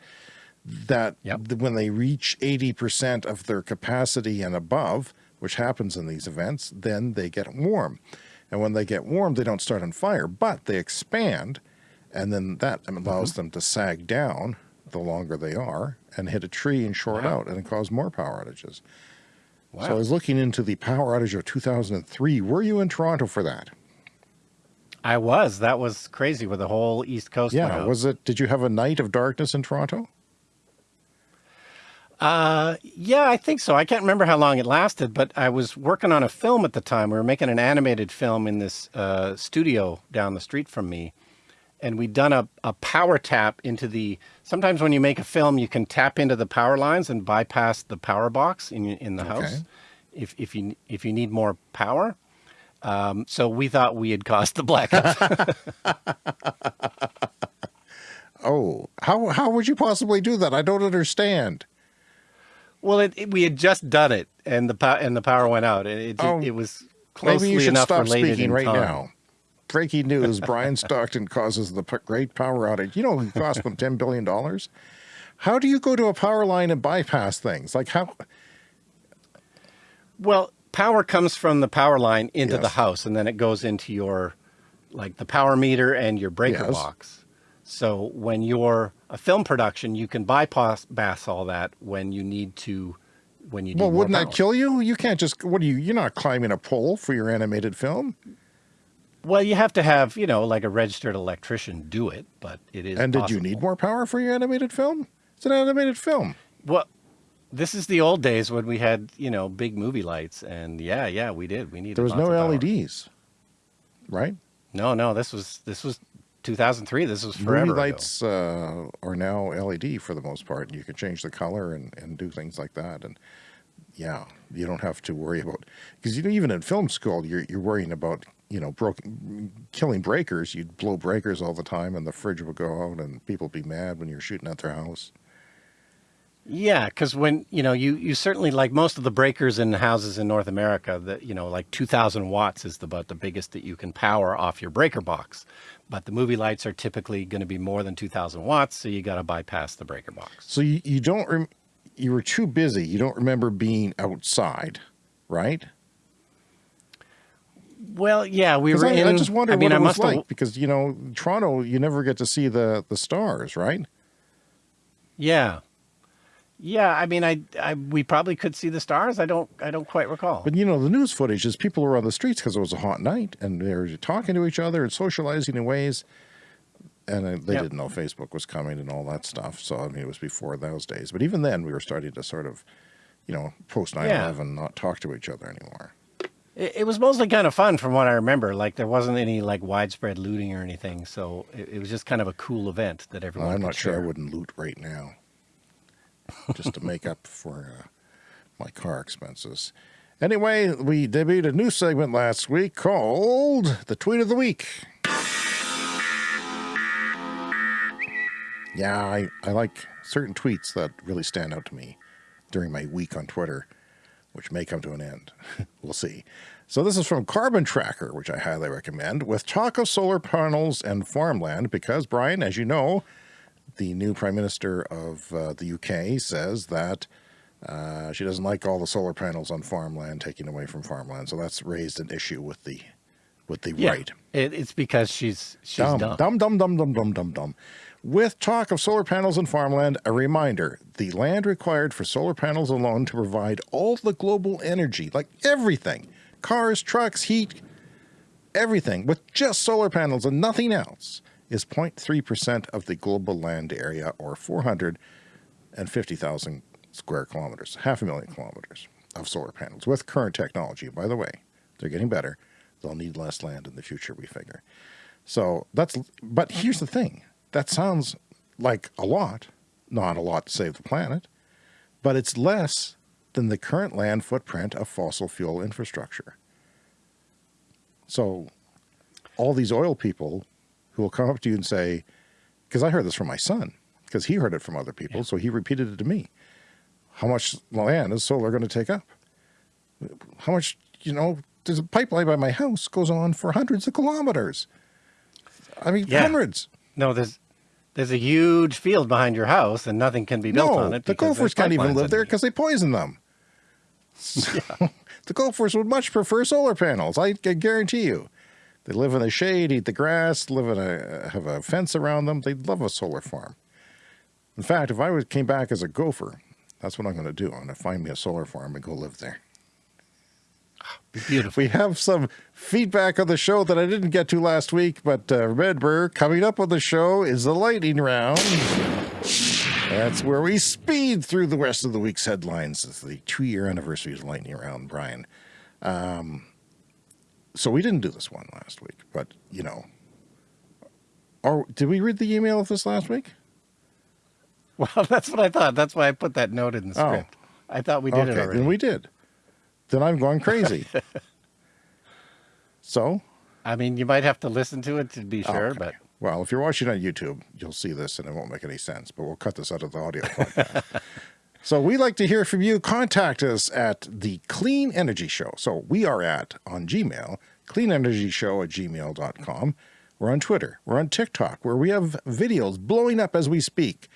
that Yep. when they reach 80% of their capacity and above, which happens in these events, then they get warm. And when they get warm, they don't start on fire, but they expand. And then that allows mm-hmm. them to sag down the longer they are and hit a tree and short out and cause more power outages. So I was looking into the power outage of 2003. Were you in Toronto for that? I was. That was crazy with the whole East Coast. Yeah. Was it, did you have a night of darkness in Toronto? Uh, yeah, I think so. I can't remember how long it lasted, but I was working on a film at the time. We were making an animated film in this uh, studio down the street from me. And we'd done a, a power tap into the. Sometimes when you make a film, you can tap into the power lines and bypass the power box in in the house, if if you if you need more power. Um, so we thought we had caused the blackout. Oh, how, how would you possibly do that? I don't understand. Well, it, it- we had just done it, and the pow- and the power went out. It it, Oh, it was closely Maybe you should enough stop speaking in right time. now. Breaking news, Brian Stockton causes the great power outage. You know it cost them $10 billion? How do you go to a power line and bypass things? Like how, Well, power comes from the power line into the house, and then it goes into your, like the power meter and your breaker Yes. box. So when you're a film production, you can bypass all that when you need to, when you well, wouldn't that kill you? You can't just, what are you, you're not climbing a pole for your animated film. Well, you have to have, you know, like a registered electrician do it, but it is. And did you need more power for your animated film? It's an animated film. Well, this is the old days when we had, you know, big movie lights, and yeah, yeah, we did. We needed. There was no power. LEDs, right? No, no, this was this was 2003. This was forever. Movie lights uh, are now LED for the most part, and you can change the color and, and do things like that. And yeah, you don't have to worry about because you know even in film school you're you're worrying about you know broken killing breakers. You'd blow breakers all the time, and the fridge would go out, and people would be mad when you're shooting at their house. Yeah, because when you know you you certainly like most of the breakers in houses in North America, that you know like 2,000 watts is the, about the biggest that you can power off your breaker box. But the movie lights are typically going to be more than 2,000 watts, so you got to bypass the breaker box. So you, you don't rem- you were too busy. You don't remember being outside, right? Well, yeah, we were I, in. I just wonder mean, what I it was have- like because you know Toronto, you never get to see the the stars, right? Yeah, yeah. I mean, I, I we probably could see the stars. I don't I don't quite recall. But you know, the news footage is people were on the streets because it was a hot night and they were talking to each other and socializing in ways. And uh, they Yep. didn't know Facebook was coming and all that stuff. So, I mean, it was before those days. But even then, we were starting to sort of, you know, post 9 Yeah. 11, not talk to each other anymore. It, it was mostly kind of fun from what I remember. Like there wasn't any like widespread looting or anything, so it, it was just kind of a cool event that everyone. I'm could not sure I wouldn't loot right now just to make up for uh, my car expenses. Anyway, we debuted a new segment last week called The Tweet of the Week. Yeah, I, I like certain tweets that really stand out to me during my week on Twitter, which may come to an end. we'll see. So this is from Carbon Tracker, which I highly recommend, with talk of solar panels and farmland, because, Brian, as you know, the new Prime Minister of uh, the UK says that uh, she doesn't like all the solar panels on farmland taken away from farmland. So that's raised an issue with the with the Yeah, right. it, it's because she's she's Dumb, dumb. dumb, dumb, dumb, dumb, dumb, dumb, dumb. With talk of solar panels and farmland, a reminder the land required for solar panels alone to provide all the global energy, like everything cars, trucks, heat, everything, with just solar panels and nothing else, is 0.3% of the global land area or 450,000 square kilometers, half a million kilometers of solar panels with current technology. By the way, they're getting better. They'll need less land in the future, we figure. So that's, but here's the thing that sounds like a lot, not a lot to save the planet, but it's less than the current land footprint of fossil fuel infrastructure. So all these oil people who will come up to you and say, because I heard this from my son, because he heard it from other people, so he repeated it to me. How much land is solar going to take up? How much, you know, there's a pipeline by my house goes on for hundreds of kilometers. I mean, Yeah. hundreds. No, there's there's a huge field behind your house, and nothing can be built no, on it. the gophers can't even live there because they poison them. So, The Gophers would much prefer solar panels. I, I guarantee you. They live in the shade, eat the grass, live in a have a fence around them. They'd love a solar farm. In fact, if I was, came back as a gopher, that's what I'm going to do. I'm going to find me a solar farm and go live there. Beautiful. We have some feedback on the show that I didn't get to last week, but uh, remember, coming up on the show is the lightning round. That's where we speed through the rest of the week's headlines. It's the two-year anniversary of the lightning round, Brian. Um, so we didn't do this one last week, but you know, or did we read the email of this last week? Well, that's what I thought. That's why I put that note in the Oh. script. I thought we did okay, it already. then we did. Then I'm going crazy. so I mean, you might have to listen to it to be sure, Okay. but Well, if you're watching on YouTube, you'll see this and it won't make any sense, but we'll cut this out of the audio podcast. So we like to hear from you. Contact us at the Clean Energy Show. So we are at on Gmail, cleanenergyshow at gmail.com. We're on Twitter. We're on TikTok, where we have videos blowing up as we speak.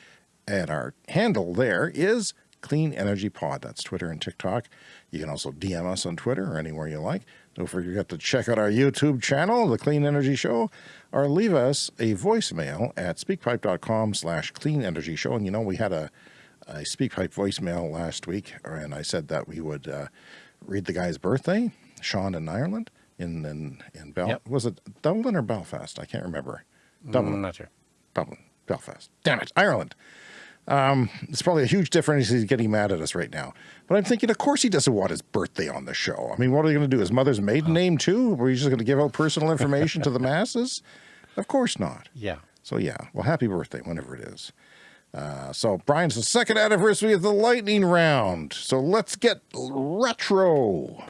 And our handle there is Clean Energy Pod. That's Twitter and TikTok. You can also DM us on Twitter or anywhere you like. Don't forget to check out our YouTube channel, The Clean Energy Show, or leave us a voicemail at speakpipe.com slash clean energy show. And you know, we had a, a SpeakPipe voicemail last week, and I said that we would uh, read the guy's birthday, Sean in Ireland, in, in, in Bel- Yep. was it Dublin or Belfast? I can't remember. Dublin. I'm not sure. Dublin, Belfast. Damn it, Ireland. Um, it's probably a huge difference. He's getting mad at us right now. But I'm thinking, of course, he doesn't want his birthday on the show. I mean, what are they going to do? His mother's maiden name too? Were you just going to give out personal information to the masses? Of course not. Yeah. So yeah, well, happy birthday, whenever it is. Uh, so Brian's the second anniversary of the lightning round. So let's get retro.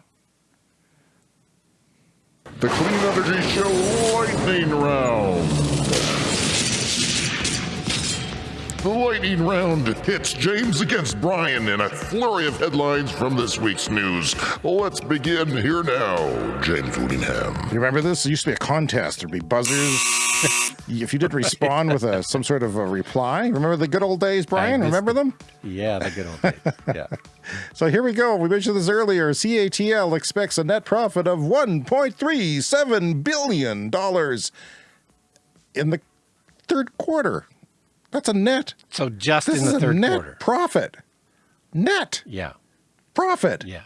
The Clean Energy Show Lightning Round. The Lightning Round hits James against Brian in a flurry of headlines from this week's news. Let's begin here now. James Whittingham. You remember this? It used to be a contest. There'd be buzzers. if you didn't respond with a some sort of a reply, remember the good old days, Brian? missed Remember them? Yeah, the good old days. Yeah. So here we go. We mentioned this earlier. CATL expects a net profit of $1.37 billion in the third quarter. That's a net. So just This in is the a third net quarter. profit. Net Yeah. profit. Yeah.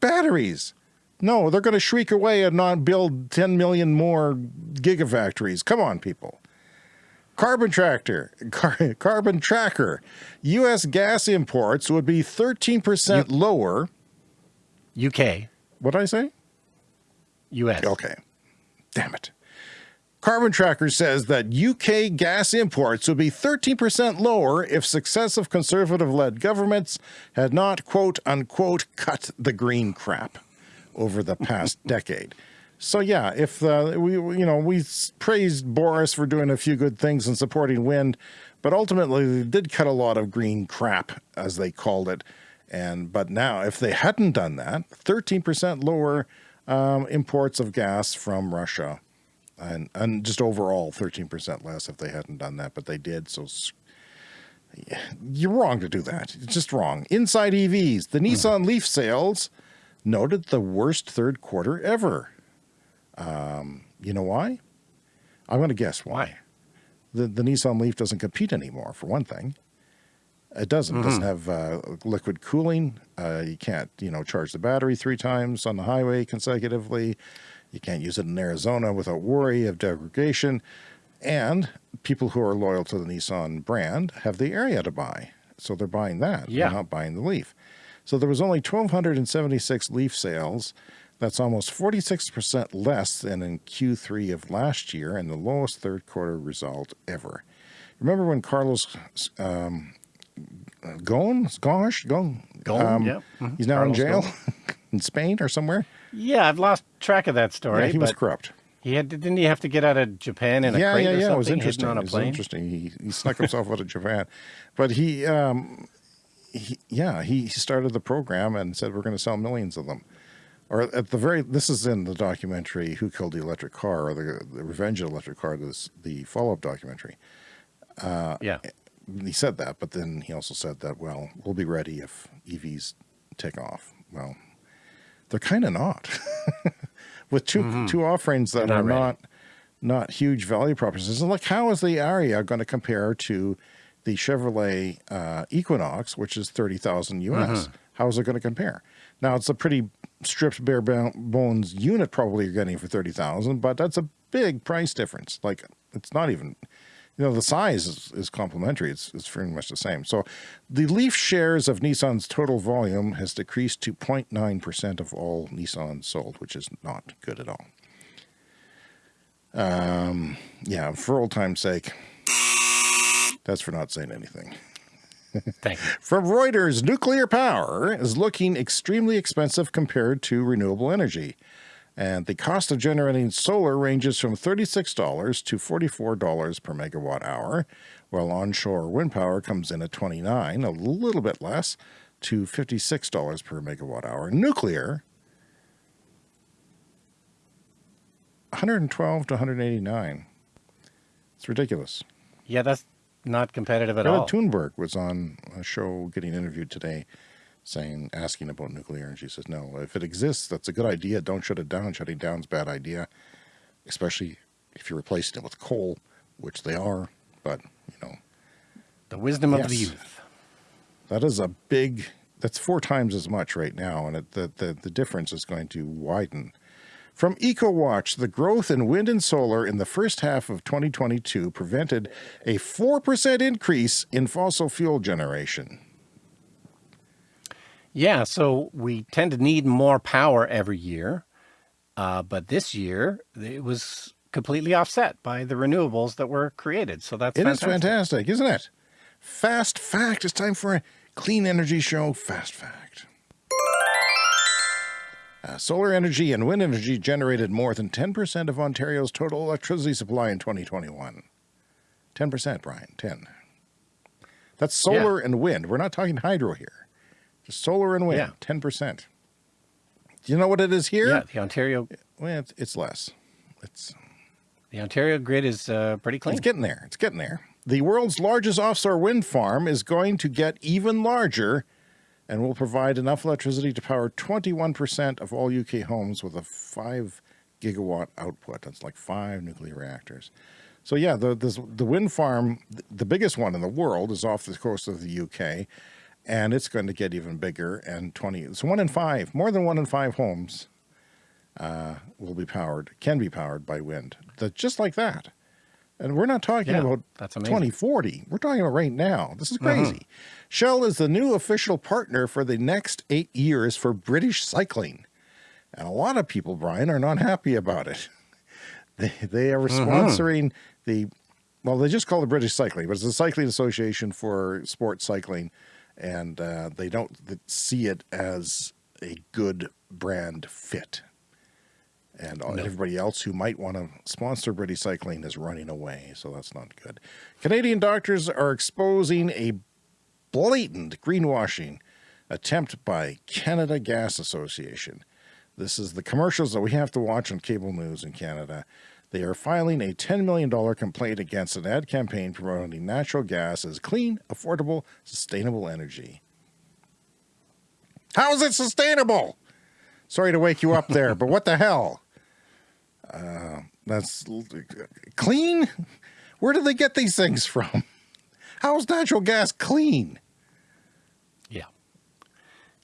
Batteries. No, they're going to shriek away and not build 10 million more gigafactories. Come on, people. Carbon tractor, car, carbon tracker. U.S. gas imports would be 13% lower. UK. What did I say? US. Okay. Damn it. Carbon Tracker says that UK gas imports would be 13% lower if successive conservative led governments had not, quote unquote, cut the green crap over the past decade. So yeah, if uh, we we- you know we praised Boris for doing a few good things and supporting wind, but ultimately they did cut a lot of green crap as they called it. And but now if they hadn't done that, 13% lower um, imports of gas from Russia, and and just overall 13% less if they hadn't done that, but they did. So you're wrong to do that. It's just wrong. Inside EVs, the Nissan Leaf sales noted the worst third quarter ever. Um, you know why? I'm going to guess why. Why? The the Nissan Leaf doesn't compete anymore. For one thing, it doesn't. It doesn't have uh, liquid cooling. Uh, you can't you know charge the battery three times on the highway consecutively. You can't use it in Arizona without worry of degradation. And people who are loyal to the Nissan brand have the Ariya to buy, so they're buying that. Yeah. They're not buying the Leaf. So there was only 1,276 Leaf sales. That's almost 46% less than in Q3 of last year and the lowest third quarter result ever. Remember when Carlos um, Ghosn, Gosh, Ghosn, Ghosn, um, yeah. Mhm. he's now Carlos in jail in Spain or somewhere? Yeah, I've lost track of that story. yeah, he was corrupt. he had didn't he have to get out of Japan in a yeah, crate yeah, or yeah. something It was interesting. on a It was plane? interesting. He, he snuck himself out of Japan, but he, um, he, yeah, he started the program and said we're going to sell millions of them. Or at the very, this is in the documentary "Who Killed the Electric Car" or the, the Revenge of the Electric Car. This the follow-up documentary. Yeah. He said that, but then he also said that well, we'll be ready if EVs take off. Well, they're kind of not. With 2 two offerings that not ready. not not huge value propositions. Like, how is the Ariya going to compare to the Chevrolet uh, Equinox, which is thirty thousand US? Mm-hmm. How is it going to compare? Now, it's a pretty stripped bare bones unit, probably you're getting for thirty thousand, but that's a big price difference. Like, it's not even. You know, the size is, is complementary. It's, it's pretty much the same. So the Leaf shares of Nissan's total volume has decreased to 0.9% of all Nissans sold, which is not good at all. Um, yeah, for old time's sake, that's for not saying anything. Thank you. From Reuters, nuclear power is looking extremely expensive compared to renewable energy. And the cost of generating solar ranges from $36 to $44 per megawatt hour, while onshore wind power comes in at 29, a little bit less, to $56 per megawatt hour. Nuclear, 112 to 189. It's ridiculous. Yeah, that's not competitive at Greta all. Thunberg was on a show getting interviewed today saying, asking about nuclear, and she says, no, if it exists, that's a good idea. Don't shut it down. Shutting down's a bad idea, especially if you're replacing it with coal, which they are. But, you know, The wisdom of the youth. that is a big, that's four times as much right now, and it, the, the, the difference is going to widen. From EcoWatch, the growth in wind and solar in the first half of 2022 prevented a 4% increase in fossil fuel generation. Yeah, so we tend to need more power every year, uh, but this year it was completely offset by the renewables that were created. So that's It is fantastic. fantastic, isn't it? Fast fact. It's time for a clean energy show. Fast fact. Uh, solar energy and wind energy generated more than 10% of Ontario's total electricity supply in 2021. 10%, Brian. 10. That's solar and wind. We're not talking hydro here. Solar and wind. Yeah. 10%. Do you know what it is here? Yeah, the Ontario Well, it's, it's less. It's the Ontario grid is uh, pretty clean. It's getting there. It's getting there. The world's largest offshore wind farm is going to get even larger and will provide enough electricity to power 21% of all UK homes with a 5 gigawatt output. That's like five nuclear reactors. So yeah, the this, the wind farm, the biggest one in the world, is off the coast of the UK, and it's going to get even bigger. And 20, it's one in five, more than one in five homes uh, will be powered, can be powered by wind. That just like that. And we're not talking Yeah, about that's amazing. 2040. We're talking about right now. This is crazy. Shell is the new official partner for the next eight years for British cycling. And a lot of people, Brian, are not happy about it. They, they are sponsoring the, well, they just call it British Cycling, but it's the Cycling Association for Sports Cycling. And uh, they don't see it as a good brand fit. And all- everybody else who might want to sponsor British Cycling is running away, so that's not good. Canadian doctors are exposing a blatant greenwashing attempt by Canada Gas Association. This is the commercials that we have to watch on cable news in Canada. They are filing a $10 million complaint against an ad campaign promoting natural gas as clean, affordable, sustainable energy. How is it sustainable? Sorry to wake you up there, but what the hell? Uh, that's clean? Where do they get these things from? How is natural gas clean? yeah.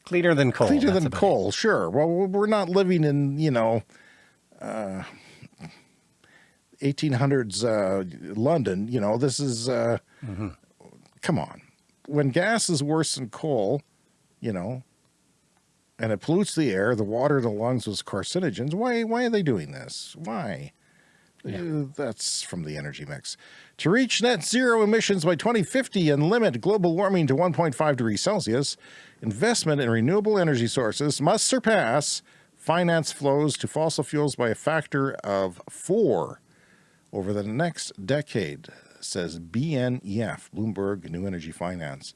Cleaner than coal. Cleaner than about it. coal, sure. Well, we're not living in, you know, uh, 1800s uh, London. You know, this is, uh, come on. When gas is worse than coal, you know, and it pollutes the air, the water, the lungs with carcinogens, why, why are they doing this? Why? Uh, That's from the energy mix. To reach net zero emissions by 2050 and limit global warming to 1.5 degrees Celsius, investment in renewable energy sources must surpass finance flows to fossil fuels by a factor of four over the next decade, says BNEF, Bloomberg New Energy Finance.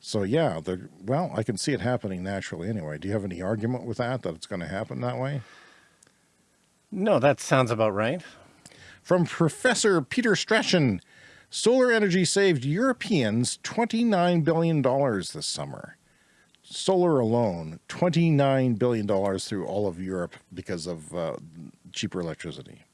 So yeah, the well, I can see it happening naturally anyway. Do you have any argument with that that it's going to happen that way? No, that sounds about right. From Professor Peter Strachan, solar energy saved Europeans $29 billion this summer. solar alone, $29 billion through all of Europe because of uh, cheaper electricity.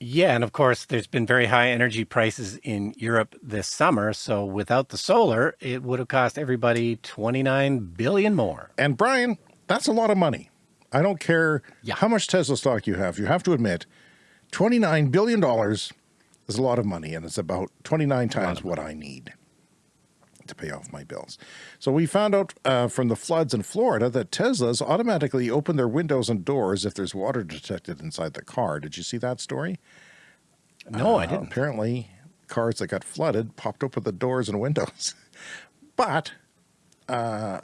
Yeah, and of course, there's been very high energy prices in Europe this summer. So without the solar, it would have cost everybody 29 billion more. And Brian, that's a lot of money. I don't care Yeah. how much Tesla stock you have. You have to admit, $29 billion is a lot of money, and it's about 29 times what I need to pay off my bills. So we found out uh, from the floods in Florida that Teslas automatically open their windows and doors if there's water detected inside the car. Did you see that story? No, I Uh, didn't. Apparently, cars that got flooded popped open the doors and windows. but uh,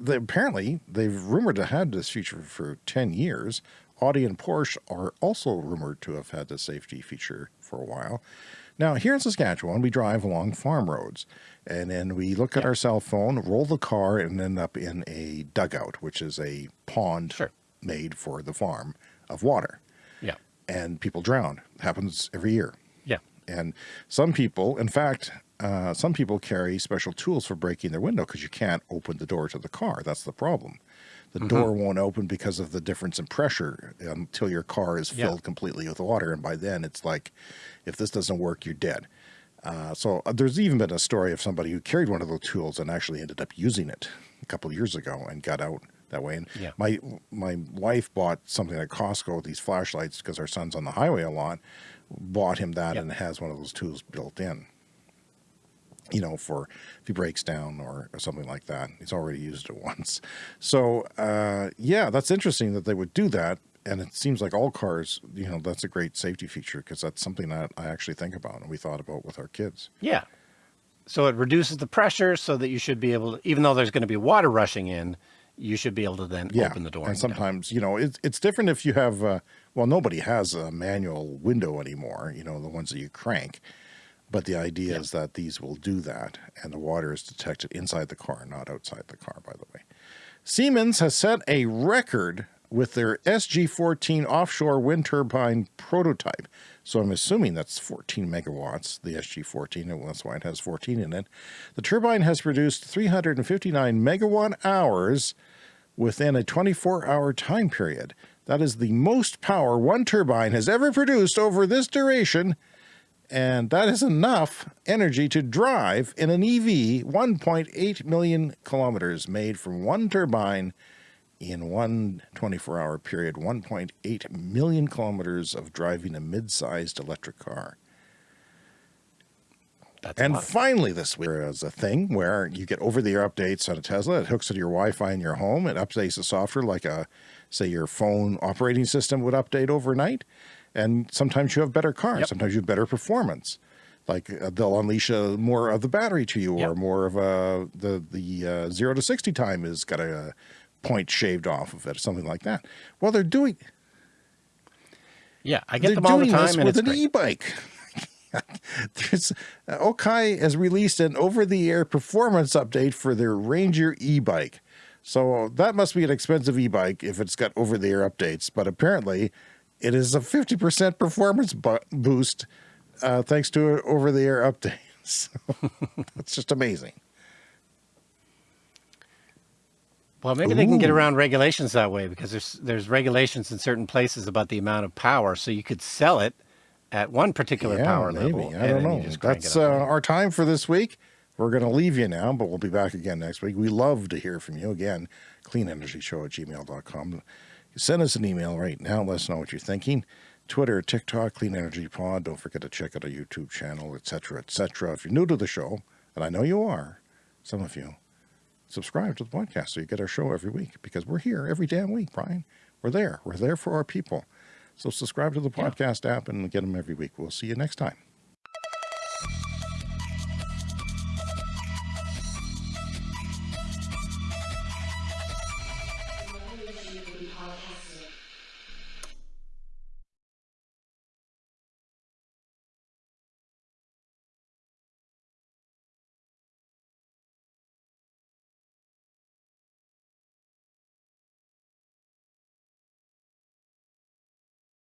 they, apparently, they've rumored to have this feature for 10 years. Audi and Porsche are also rumored to have had this safety feature for a while. Now, here in Saskatchewan, we drive along farm roads and then we look at our cell phone, roll the car, and end up in a dugout, which is a pond Sure. made for the farm of water. Yeah. And people drown. happens every year. Yeah. And some people, in fact, uh, some people carry special tools for breaking their window because you can't open the door to the car. That's the problem. The door won't open because of the difference in pressure until your car is Yeah. filled completely with water. And by then, it's like, if this doesn't work, you're dead. Uh, so uh, there's even been a story of somebody who carried one of those tools and actually ended up using it a couple of years ago and got out that way. And Yeah. my my wife bought something at Costco, these flashlights, because our son's on the highway a lot. Bought him that Yep. and has one of those tools built in. You know, for if he breaks down or, or something like that. He's already used it once. So uh, yeah, that's interesting that they would do that. And it seems like all cars, you know, that's a great safety feature because that's something that I actually think about and we thought about with our kids. Yeah. So it reduces the pressure so that you should be able to, even though there's going to be water rushing in, you should be able to then yeah. open the door. And and get out. sometimes, you know, it's it's different if you have, uh, well, nobody has a manual window anymore, you know, the ones that you crank. But the idea is that these will do that, and the water is detected inside the car, not outside the car, by the way. Siemens has set a record with their SG14 offshore wind turbine prototype. So I'm assuming that's 14 megawatts, the SG14, and that's why it has 14 in it. The turbine has produced 359 megawatt hours within a 24 hour time period. That is the most power one turbine has ever produced over this duration. And that is enough energy to drive in an EV 1.8 million kilometers made from one turbine in one 24 hour period. 1.8 million kilometers of driving a mid sized electric car. That's And lot. finally, this week there is a thing where you get over-the-air updates on a Tesla. It hooks into your Wi-Fi in your home. It updates the software like a, say, your phone operating system would update overnight. And sometimes you have better cars. Yep. Sometimes you have better performance. Like uh, they'll unleash uh, more of the battery to you, or Yep. more of a the the uh, zero to sixty time is got a point shaved off of it, or something like that. Well, they're doing yeah, I get they're them all the time, and with an e-bike. There's uh, Okai has released an over-the-air performance update for their Ranger e-bike. So that must be an expensive e-bike if it's got over-the-air updates. But apparently, it is a 50% performance boost uh, thanks to over-the-air updates. So that's just amazing. Well, maybe they can get around regulations that way because there's there's regulations in certain places about the amount of power, so you could sell it at one particular Yeah, power maybe. level. I don't know. That's uh, our time for this week. We're going to leave you now, but we'll be back again next week. We love to hear from you. Again, cleanenergyshow at gmail.com. Send us an email right now. Let us know what you're thinking. Twitter, TikTok, Clean Energy Pod. Don't forget to check out our YouTube channel, etc., etc. If you're new to the show, and I know you are, some of you, subscribe to the podcast so you get our show every week because we're here every damn week, Brian. We're there. We're there for our people. So subscribe to the podcast app and get them every week. We'll see you next time.